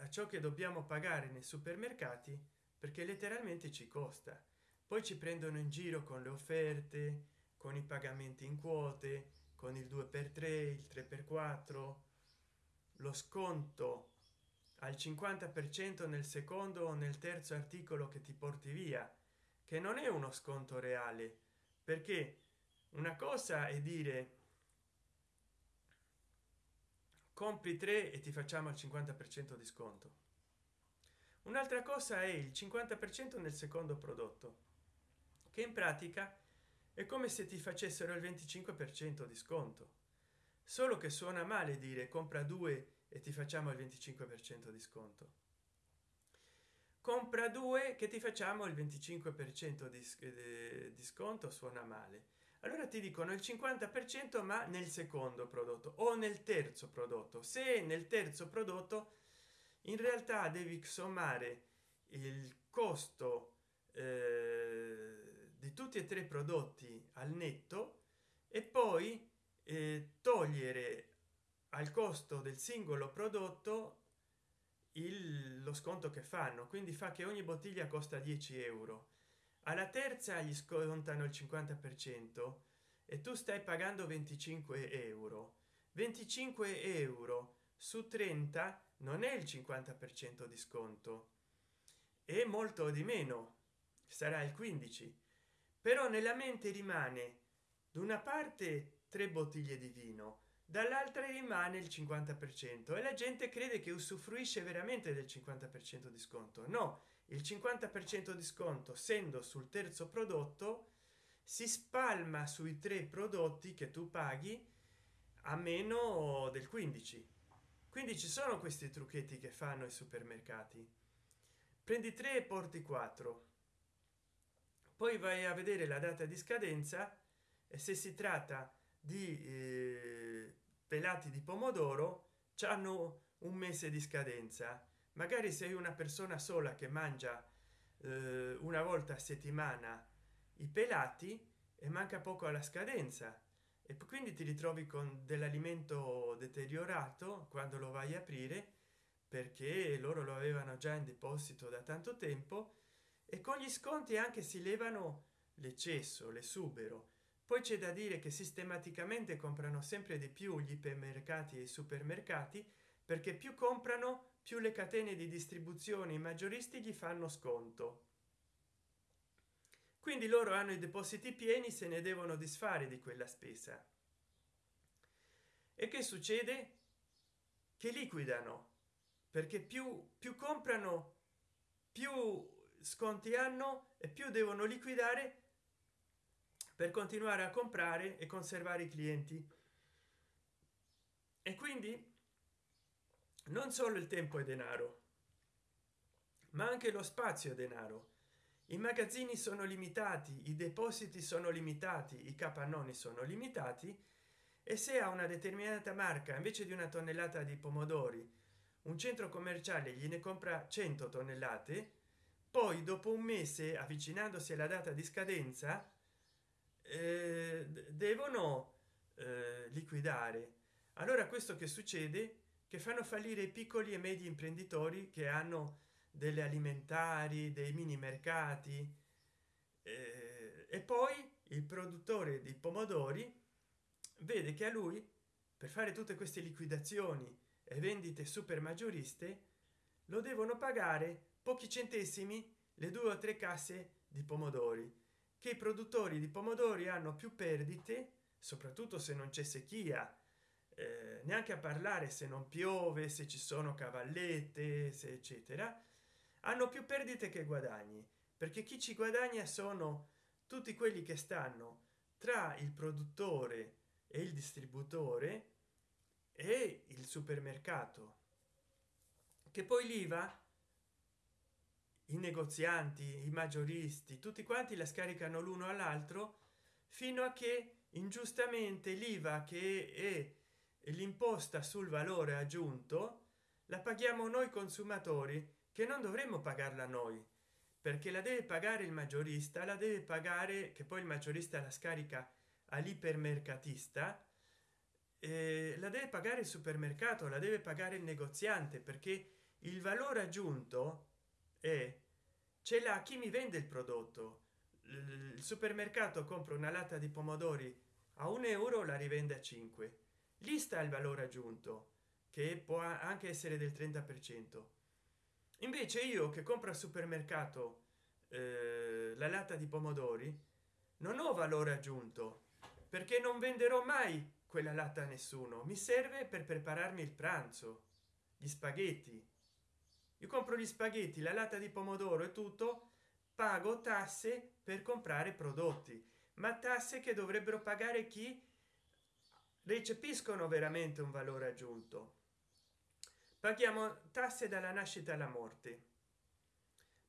a ciò che dobbiamo pagare nei supermercati perché letteralmente ci costa. Poi ci prendono in giro con le offerte con i pagamenti in quote con il 2 per 3 il 3 per 4 lo sconto al 50 per cento nel secondo o nel terzo articolo che ti porti via che non è uno sconto reale perché una cosa è dire compri 3 e ti facciamo il 50 per cento di sconto. Un'altra cosa è il 50 per cento nel secondo prodotto che in pratica è come se ti facessero il 25 per cento di sconto. Solo che suona male dire compra due e ti facciamo il 25 per cento di sconto. Compra due che ti facciamo il 25 per cento di, di sconto suona male allora ti dicono il 50 per cento ma nel secondo prodotto o nel terzo prodotto. Se nel terzo prodotto in realtà devi sommare il costo eh, di tutti e tre i prodotti al netto e poi eh, togliere al costo del singolo prodotto il, lo sconto che fanno. Quindi fa che ogni bottiglia costa 10 euro alla terza gli scontano il 50 per cento e tu stai pagando 25 euro. 25 euro su 30 non è il 50 per cento di sconto. È molto di meno sarà il 15 però nella mente rimane da una parte tre bottiglie di vino dall'altra rimane il 50 per cento e la gente crede che usufruisce veramente del 50 per cento di sconto. No il 50 per cento di sconto essendo sul terzo prodotto si spalma sui tre prodotti che tu paghi a meno del 15 quindi ci sono questi trucchetti che fanno i supermercati. Prendi 3 e porti 4 poi vai a vedere la data di scadenza e se si tratta di eh, pelati di pomodoro hanno un mese di scadenza magari sei una persona sola che mangia eh, una volta a settimana i pelati e manca poco alla scadenza. E quindi ti ritrovi con dell'alimento deteriorato quando lo vai a aprire perché loro lo avevano già in deposito da tanto tempo e con gli sconti anche si levano l'eccesso l'esubero. Poi c'è da dire che sistematicamente comprano sempre di più gli ipermercati e i supermercati perché più comprano più le catene di distribuzione i maggioristi gli fanno sconto. Quindi loro hanno i depositi pieni se ne devono disfare di quella spesa. E che succede? Che liquidano perché più più comprano più sconti hanno e più devono liquidare per continuare a comprare e conservare i clienti. E quindi non solo il tempo è denaro ma anche lo spazio è denaro. I magazzini sono limitati i depositi sono limitati i capannoni sono limitati e se a una determinata marca invece di una tonnellata di pomodori un centro commerciale gliene compra 100 tonnellate poi dopo un mese avvicinandosi alla data di scadenza eh, devono eh, liquidare. Allora questo che succede che fanno fallire i piccoli e medi imprenditori che hanno delle alimentari dei mini mercati eh, e poi il produttore di pomodori vede che a lui per fare tutte queste liquidazioni e vendite super maggioriste lo devono pagare pochi centesimi le due o tre casse di pomodori che i produttori di pomodori hanno più perdite soprattutto se non c'è sequia eh, neanche a parlare se non piove se ci sono cavallette se eccetera hanno più perdite che guadagni perché chi ci guadagna sono tutti quelli che stanno tra il produttore e il distributore e il supermercato che poi l'iva i negozianti i maggioristi tutti quanti la scaricano l'uno all'altro fino a che ingiustamente l'iva che è l'imposta sul valore aggiunto la paghiamo noi consumatori che non dovremmo pagarla noi perché la deve pagare il maggiorista la deve pagare che poi il maggiorista la scarica all'ipermercatista eh, la deve pagare il supermercato la deve pagare il negoziante perché il valore aggiunto è ce l'ha chi mi vende il prodotto. Il supermercato compra una latta di pomodori a un euro la rivende a 5 lì sta il valore aggiunto che può anche essere del 30 per cento. Invece io che compro al supermercato eh, la latta di pomodori non ho valore aggiunto perché non venderò mai quella latta a nessuno. Mi serve per prepararmi il pranzo gli spaghetti. Io compro gli spaghetti la latta di pomodoro e tutto pago tasse per comprare prodotti ma tasse che dovrebbero pagare chi recepiscono veramente un valore aggiunto. Paghiamo tasse dalla nascita alla morte.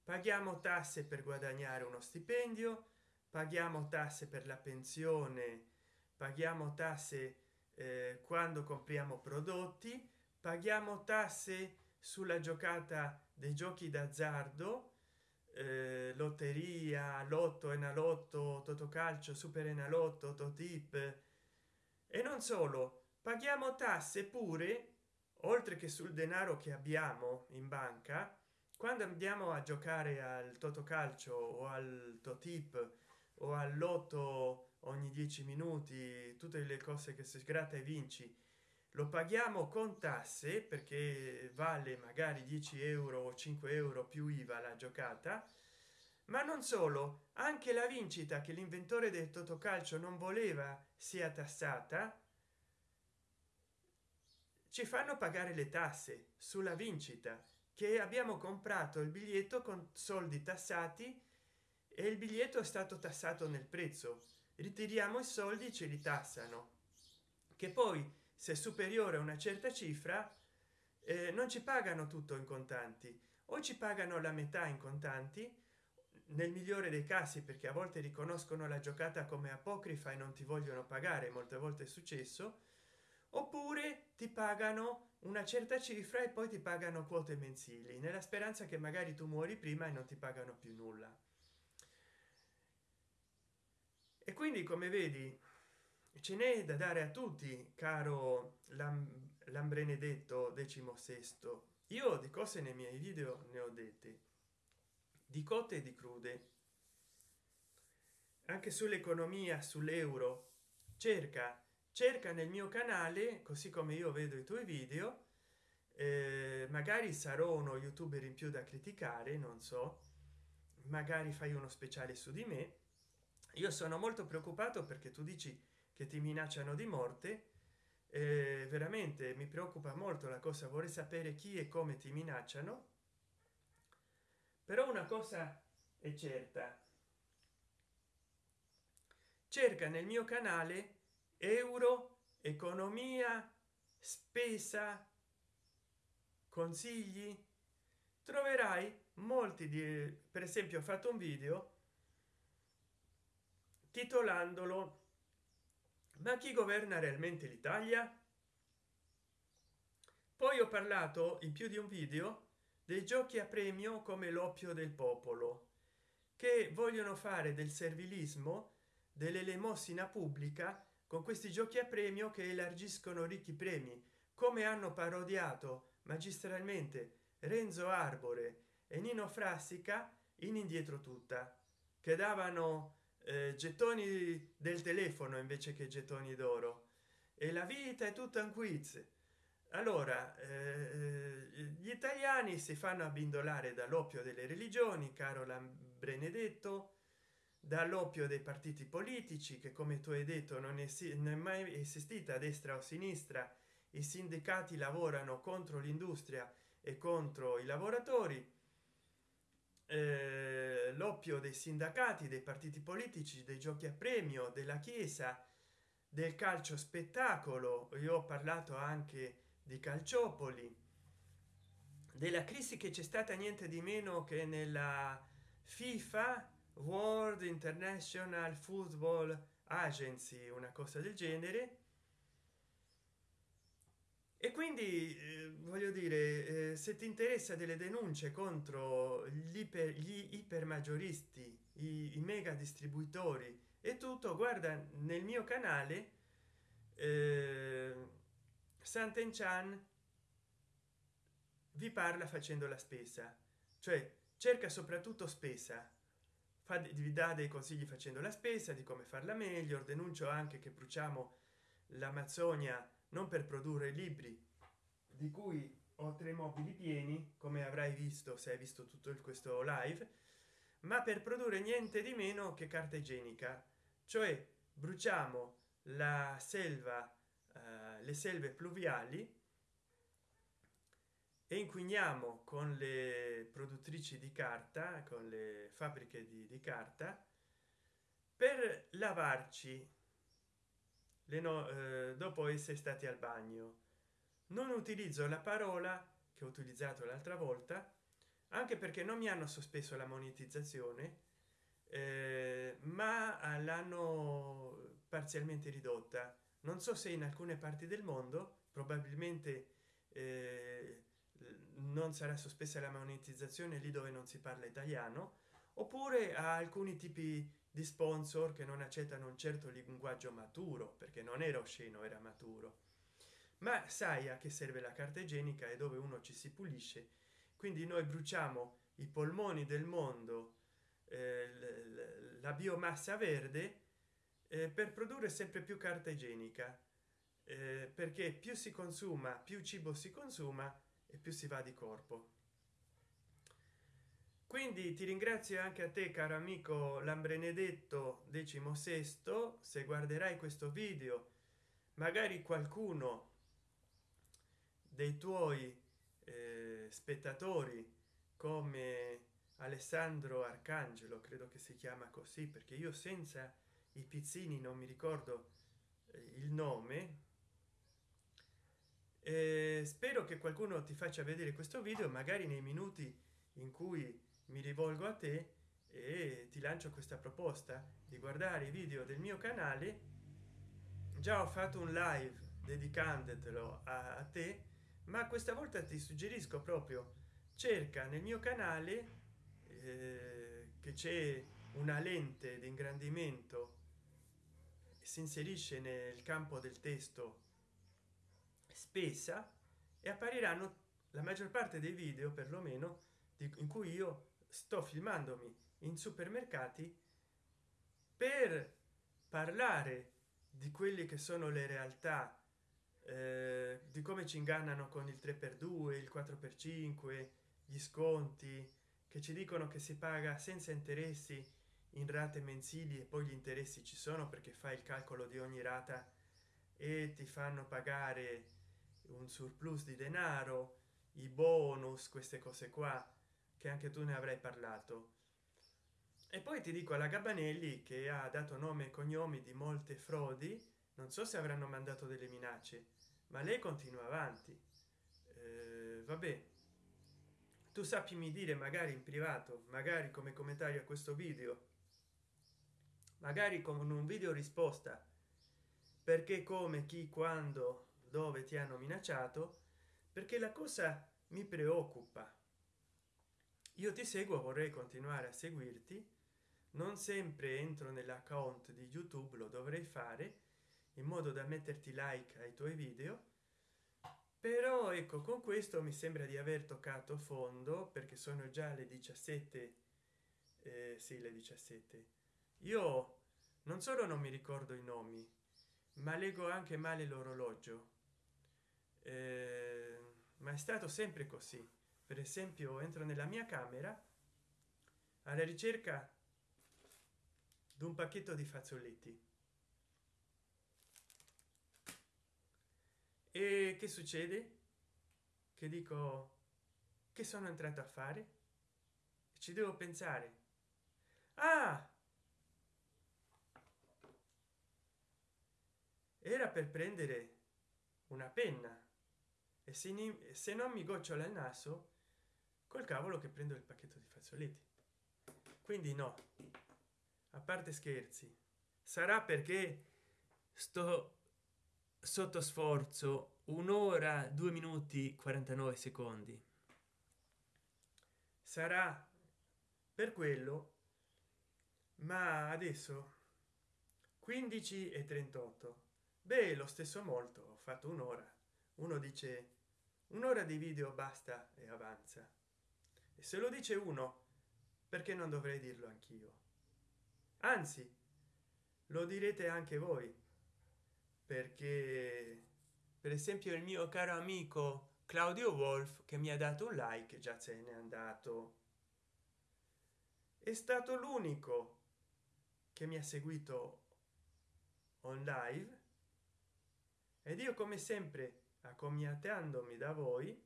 Paghiamo tasse per guadagnare uno stipendio paghiamo tasse per la pensione paghiamo tasse eh, quando compriamo prodotti paghiamo tasse sulla giocata dei giochi d'azzardo eh, lotteria lotto enalotto totocalcio super enalotto totip e non solo paghiamo tasse pure oltre che sul denaro che abbiamo in banca quando andiamo a giocare al totocalcio o al totip o al lotto ogni dieci minuti tutte le cose che si sgratta e vinci lo paghiamo con tasse perché vale magari 10 euro o 5 euro più iva la giocata ma non solo anche la vincita che l'inventore del totocalcio non voleva sia tassata ci fanno pagare le tasse sulla vincita che abbiamo comprato il biglietto con soldi tassati e il biglietto è stato tassato nel prezzo. Ritiriamo i soldi ce li tassano. Che poi se superiore a una certa cifra eh, non ci pagano tutto in contanti. O ci pagano la metà in contanti nel migliore dei casi perché a volte riconoscono la giocata come apocrifa e non ti vogliono pagare molte volte è successo oppure ti pagano una certa cifra e poi ti pagano quote mensili nella speranza che magari tu muori prima e non ti pagano più nulla. E quindi come vedi ce n'è da dare a tutti caro lambrenedetto decimo sesto. Io di cose nei miei video ne ho dette di cotte e di crude. Anche sull'economia sull'euro cerca cerca nel mio canale così come io vedo i tuoi video eh, magari sarò uno youtuber in più da criticare non so magari fai uno speciale su di me. Io sono molto preoccupato perché tu dici che ti minacciano di morte eh, veramente mi preoccupa molto la cosa vorrei sapere chi e come ti minacciano però una cosa è certa. Cerca nel mio canale euro economia spesa consigli. Troverai molti di per esempio ho fatto un video titolandolo ma chi governa realmente l'italia? Poi ho parlato in più di un video dei giochi a premio come l'oppio del popolo che vogliono fare del servilismo dell'elemosina pubblica con questi giochi a premio che elargiscono ricchi premi come hanno parodiato magistralmente renzo arbore e nino frassica in indietro tutta che davano eh, gettoni del telefono invece che gettoni d'oro. E la vita è tutta un quiz allora eh, gli italiani si fanno abbindolare dall'oppio delle religioni caro benedetto dall'oppio dei partiti politici che come tu hai detto non è, non è mai esistita a destra o sinistra. I sindacati lavorano contro l'industria e contro i lavoratori. Eh, l'oppio dei sindacati dei partiti politici dei giochi a premio della chiesa del calcio spettacolo. Io ho parlato anche di calciopoli della crisi che c'è stata niente di meno che nella fifa world international football agency una cosa del genere. E quindi eh, voglio dire eh, se ti interessa delle denunce contro gli iper gli iper maggioristi i, i mega distribuitori e tutto guarda nel mio canale eh, Sant'Enchan vi parla facendo la spesa cioè cerca soprattutto spesa. Fa, vi dà dei consigli facendo la spesa di come farla meglio denuncio anche che bruciamo l'amazzonia non per produrre libri di cui ho tre mobili pieni come avrai visto se hai visto tutto questo live ma per produrre niente di meno che carta igienica. Cioè bruciamo la selva uh, le selve pluviali e inquiniamo con le produttrici di carta con le fabbriche di, di carta per lavarci le no, eh, dopo essere stati al bagno. Non utilizzo la parola che ho utilizzato l'altra volta anche perché non mi hanno sospeso la monetizzazione eh, ma l'hanno parzialmente ridotta non so se in alcune parti del mondo probabilmente eh, non sarà sospesa la monetizzazione lì dove non si parla italiano oppure a alcuni tipi di sponsor che non accettano un certo linguaggio maturo perché non era osceno era maturo. Ma sai a che serve la carta igienica e dove uno ci si pulisce? Quindi noi bruciamo i polmoni del mondo eh, la biomassa verde eh, per produrre sempre più carta igienica eh, perché più si consuma più cibo si consuma e più si va di corpo. Quindi ti ringrazio anche a te caro amico lambrenedetto sesto se guarderai questo video magari qualcuno dei tuoi eh, spettatori come alessandro arcangelo credo che si chiama così perché io senza i pizzini non mi ricordo eh, il nome. Eh, spero che qualcuno ti faccia vedere questo video magari nei minuti in cui mi rivolgo a te e ti lancio questa proposta di guardare i video del mio canale. Già ho fatto un live dedicandotelo a, a te ma questa volta ti suggerisco proprio cerca nel mio canale eh, che c'è una lente di ingrandimento si inserisce nel campo del testo spesa e appariranno la maggior parte dei video perlomeno in cui io sto filmandomi in supermercati per parlare di quelli che sono le realtà eh, di come ci ingannano con il 3 per 2 il 4 per 5 gli sconti che ci dicono che si paga senza interessi in rate mensili e poi gli interessi ci sono perché fai il calcolo di ogni rata e ti fanno pagare un surplus di denaro i bonus queste cose qua che anche tu ne avrai parlato. E poi ti dico alla gabanelli che ha dato nome e cognomi di molte frodi non so se avranno mandato delle minacce ma lei continua avanti. Eh, vabbè. Tu sappimi dire magari in privato magari come commentario a questo video magari con un video risposta. Perché come chi quando dove ti hanno minacciato perché la cosa mi preoccupa. Io ti seguo vorrei continuare a seguirti. Non sempre entro nell'account di youtube lo dovrei fare in modo da metterti like ai tuoi video. Però ecco con questo mi sembra di aver toccato fondo perché sono già le 17 eh, sì le 17 io non solo non mi ricordo i nomi ma leggo anche male l'orologio. Eh, ma è stato sempre così. Per esempio entro nella mia camera alla ricerca di un pacchetto di fazzoletti. E che succede? Che dico che sono entrato a fare? Ci devo pensare. Ah era per prendere una penna. E se, se non mi gocciola il naso col cavolo che prendo il pacchetto di fazzoletti. Quindi no. A parte scherzi. Sarà perché sto sotto sforzo. Un'ora due minuti 49 secondi. Sarà per quello ma adesso 15 e 38 beh lo stesso molto ho fatto un'ora. Uno dice un'ora di video basta e avanza. E se lo dice uno perché non dovrei dirlo anch'io? Anzi lo direte anche voi. Perché per esempio il mio caro amico claudio wolf che mi ha dato un like già se n'è andato. È stato l'unico che mi ha seguito on live ed io come sempre accomiatandomi da voi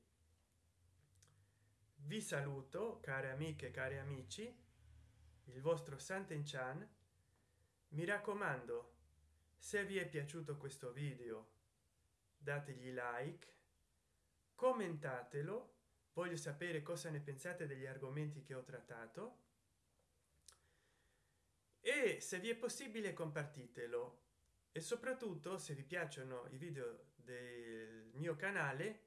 vi saluto care amiche cari amici il vostro santen chan mi raccomando se vi è piaciuto questo video dategli like commentatelo. Voglio sapere cosa ne pensate degli argomenti che ho trattato. E se vi è possibile compartitelo e soprattutto se vi piacciono i video del mio canale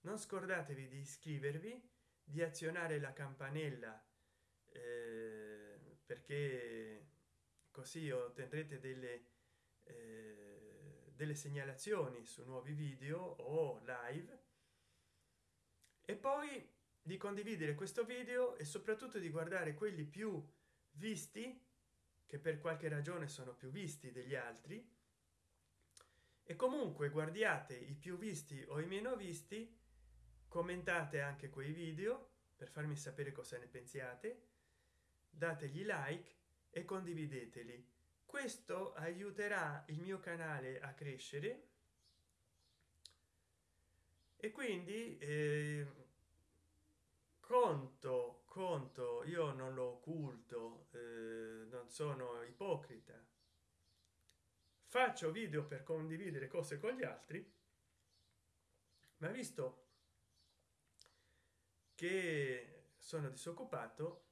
non scordatevi di iscrivervi di azionare la campanella eh, perché così otterrete delle eh, delle segnalazioni su nuovi video o live. E poi di condividere questo video e soprattutto di guardare quelli più visti che per qualche ragione sono più visti degli altri e comunque guardiate i più visti o i meno visti commentate anche quei video per farmi sapere cosa ne pensiate dategli like e condivideteli. Questo aiuterà il mio canale a crescere. E quindi eh, conto conto io non lo occulto eh, non sono ipocrita faccio video per condividere cose con gli altri ma visto che sono disoccupato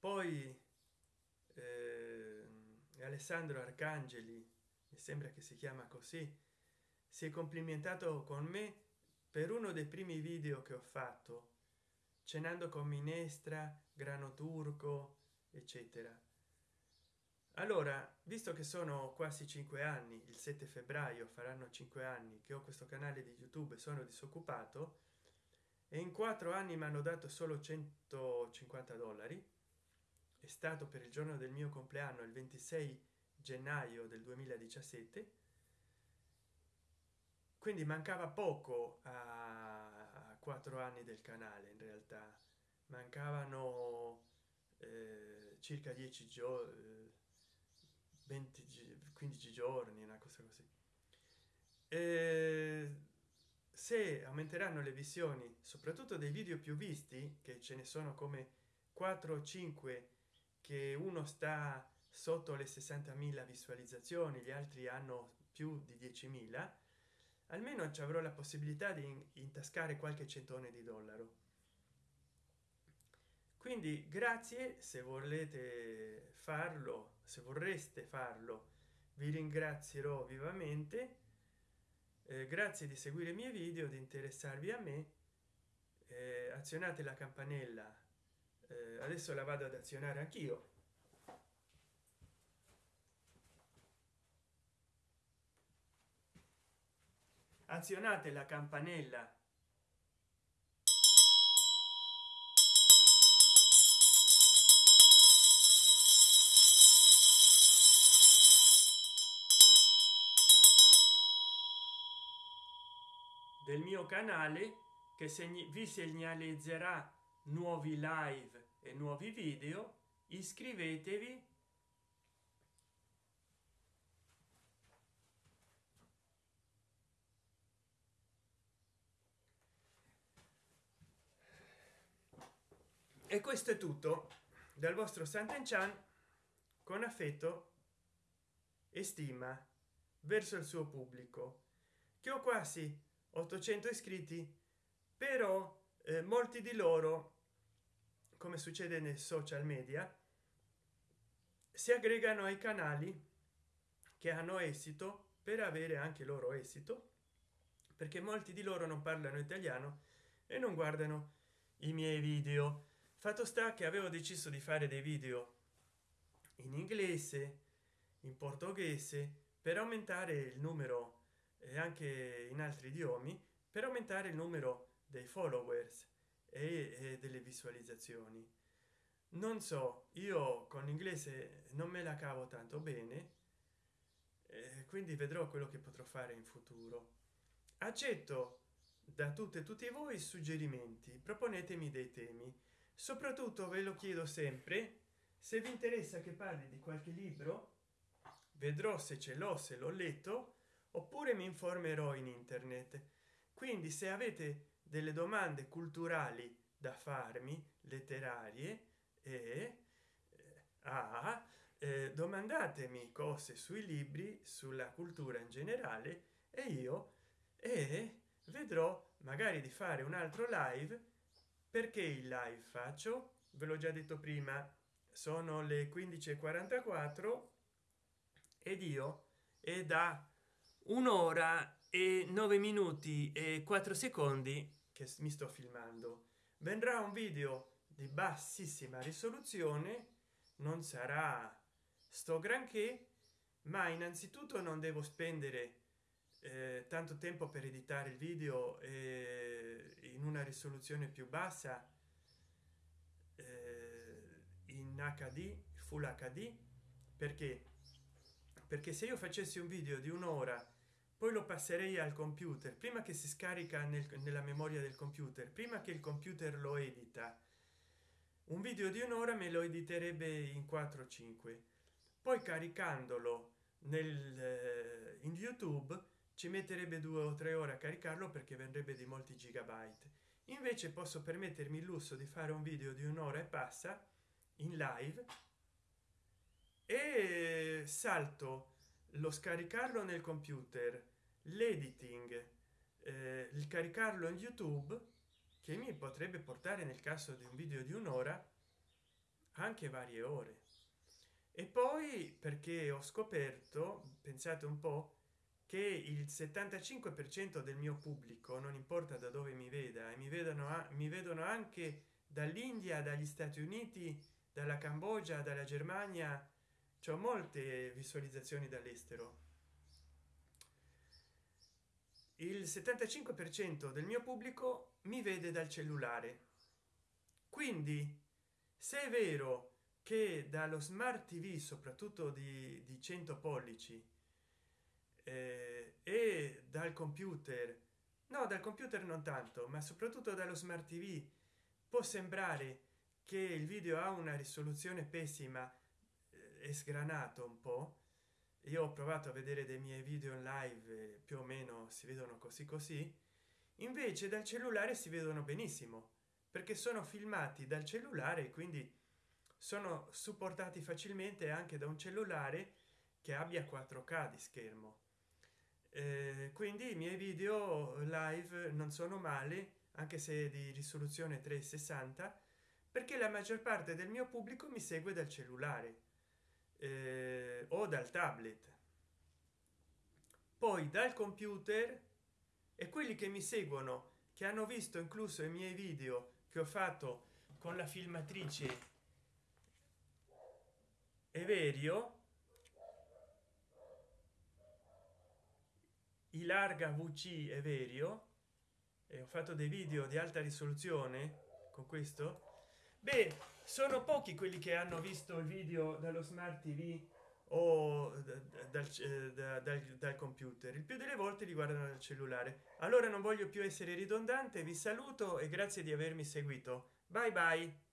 poi eh, alessandro arcangeli mi sembra che si chiama così si è complimentato con me per uno dei primi video che ho fatto cenando con minestra grano turco eccetera allora visto che sono quasi cinque anni il 7 febbraio faranno cinque anni che ho questo canale di youtube sono disoccupato e in quattro anni mi hanno dato solo 150 dollari è stato per il giorno del mio compleanno il 26 gennaio del 2017 quindi mancava poco a quattro anni del canale in realtà. Mancavano eh, circa 10 giorni 20 15 giorni una cosa così. E se aumenteranno le visioni soprattutto dei video più visti che ce ne sono come 4 o 5 che uno sta sotto le 60.000 visualizzazioni gli altri hanno più di 10.000 almeno ci avrò la possibilità di intascare qualche centone di dollaro. Quindi grazie se volete farlo se vorreste farlo vi ringrazierò vivamente. Eh, grazie di seguire i miei video di interessarvi a me. Eh, azionate la campanella. Eh, adesso la vado ad azionare anch'io. Azionate la campanella del mio canale che segni vi segnalizzerà nuovi live e nuovi video iscrivetevi. E questo è tutto dal vostro santen chan con affetto e stima verso il suo pubblico che ho quasi 800 iscritti però eh, molti di loro come succede nei social media si aggregano ai canali che hanno esito per avere anche loro esito perché molti di loro non parlano italiano e non guardano i miei video. Fatto sta che avevo deciso di fare dei video in inglese in portoghese per aumentare il numero e anche in altri idiomi per aumentare il numero dei followers e, e delle visualizzazioni. Non so io con l'inglese non me la cavo tanto bene eh, quindi vedrò quello che potrò fare in futuro. Accetto da tutte e tutti voi suggerimenti proponetemi dei temi. Soprattutto ve lo chiedo sempre se vi interessa che parli di qualche libro vedrò se ce l'ho se l'ho letto oppure mi informerò in internet. Quindi se avete delle domande culturali da farmi letterarie e a eh, domandatemi cose sui libri sulla cultura in generale e io e vedrò magari di fare un altro live. Perché il live faccio? Ve l'ho già detto prima. Sono le 15:44 ed io è da un'ora e nove minuti e quattro secondi che mi sto filmando. Vendrà un video di bassissima risoluzione non sarà sto granché ma innanzitutto non devo spendere eh, tanto tempo per editare il video eh, in una risoluzione più bassa eh, in hd full hd perché perché se io facessi un video di un'ora poi lo passerei al computer. Prima che si scarica nel, nella memoria del computer prima che il computer lo edita un video di un'ora me lo editerebbe in 4 5 poi caricandolo nel eh, in youtube ci metterebbe due o tre ore a caricarlo perché vendrebbe di molti gigabyte. Invece posso permettermi il lusso di fare un video di un'ora e passa in live e salto lo scaricarlo nel computer l'editing eh, il caricarlo in youtube che mi potrebbe portare nel caso di un video di un'ora anche varie ore. E poi perché ho scoperto pensate un po che il 75 per cento del mio pubblico non importa da dove mi veda e mi vedono mi vedono anche dall'india dagli stati uniti dalla cambogia dalla germania c'è molte visualizzazioni dall'estero. Il 75 per cento del mio pubblico mi vede dal cellulare. Quindi se è vero che dallo smart tv soprattutto di, di 100 pollici eh, e dal computer no dal computer non tanto ma soprattutto dallo smart tv può sembrare che il video ha una risoluzione pessima è sgranato un po io ho provato a vedere dei miei video in live più o meno si vedono così così invece dal cellulare si vedono benissimo perché sono filmati dal cellulare quindi sono supportati facilmente anche da un cellulare che abbia 4k di schermo. Eh, quindi i miei video live non sono male anche se di risoluzione 360 perché la maggior parte del mio pubblico mi segue dal cellulare eh, o dal tablet. Poi dal computer e quelli che mi seguono che hanno visto incluso i miei video che ho fatto con la filmatrice Everio i larga vc Everio e ho fatto dei video di alta risoluzione con questo beh sono pochi quelli che hanno visto il video dallo smart tv o dal, dal, dal, dal computer. Il più delle volte li guardano dal cellulare. Allora non voglio più essere ridondante vi saluto e grazie di avermi seguito. Bye bye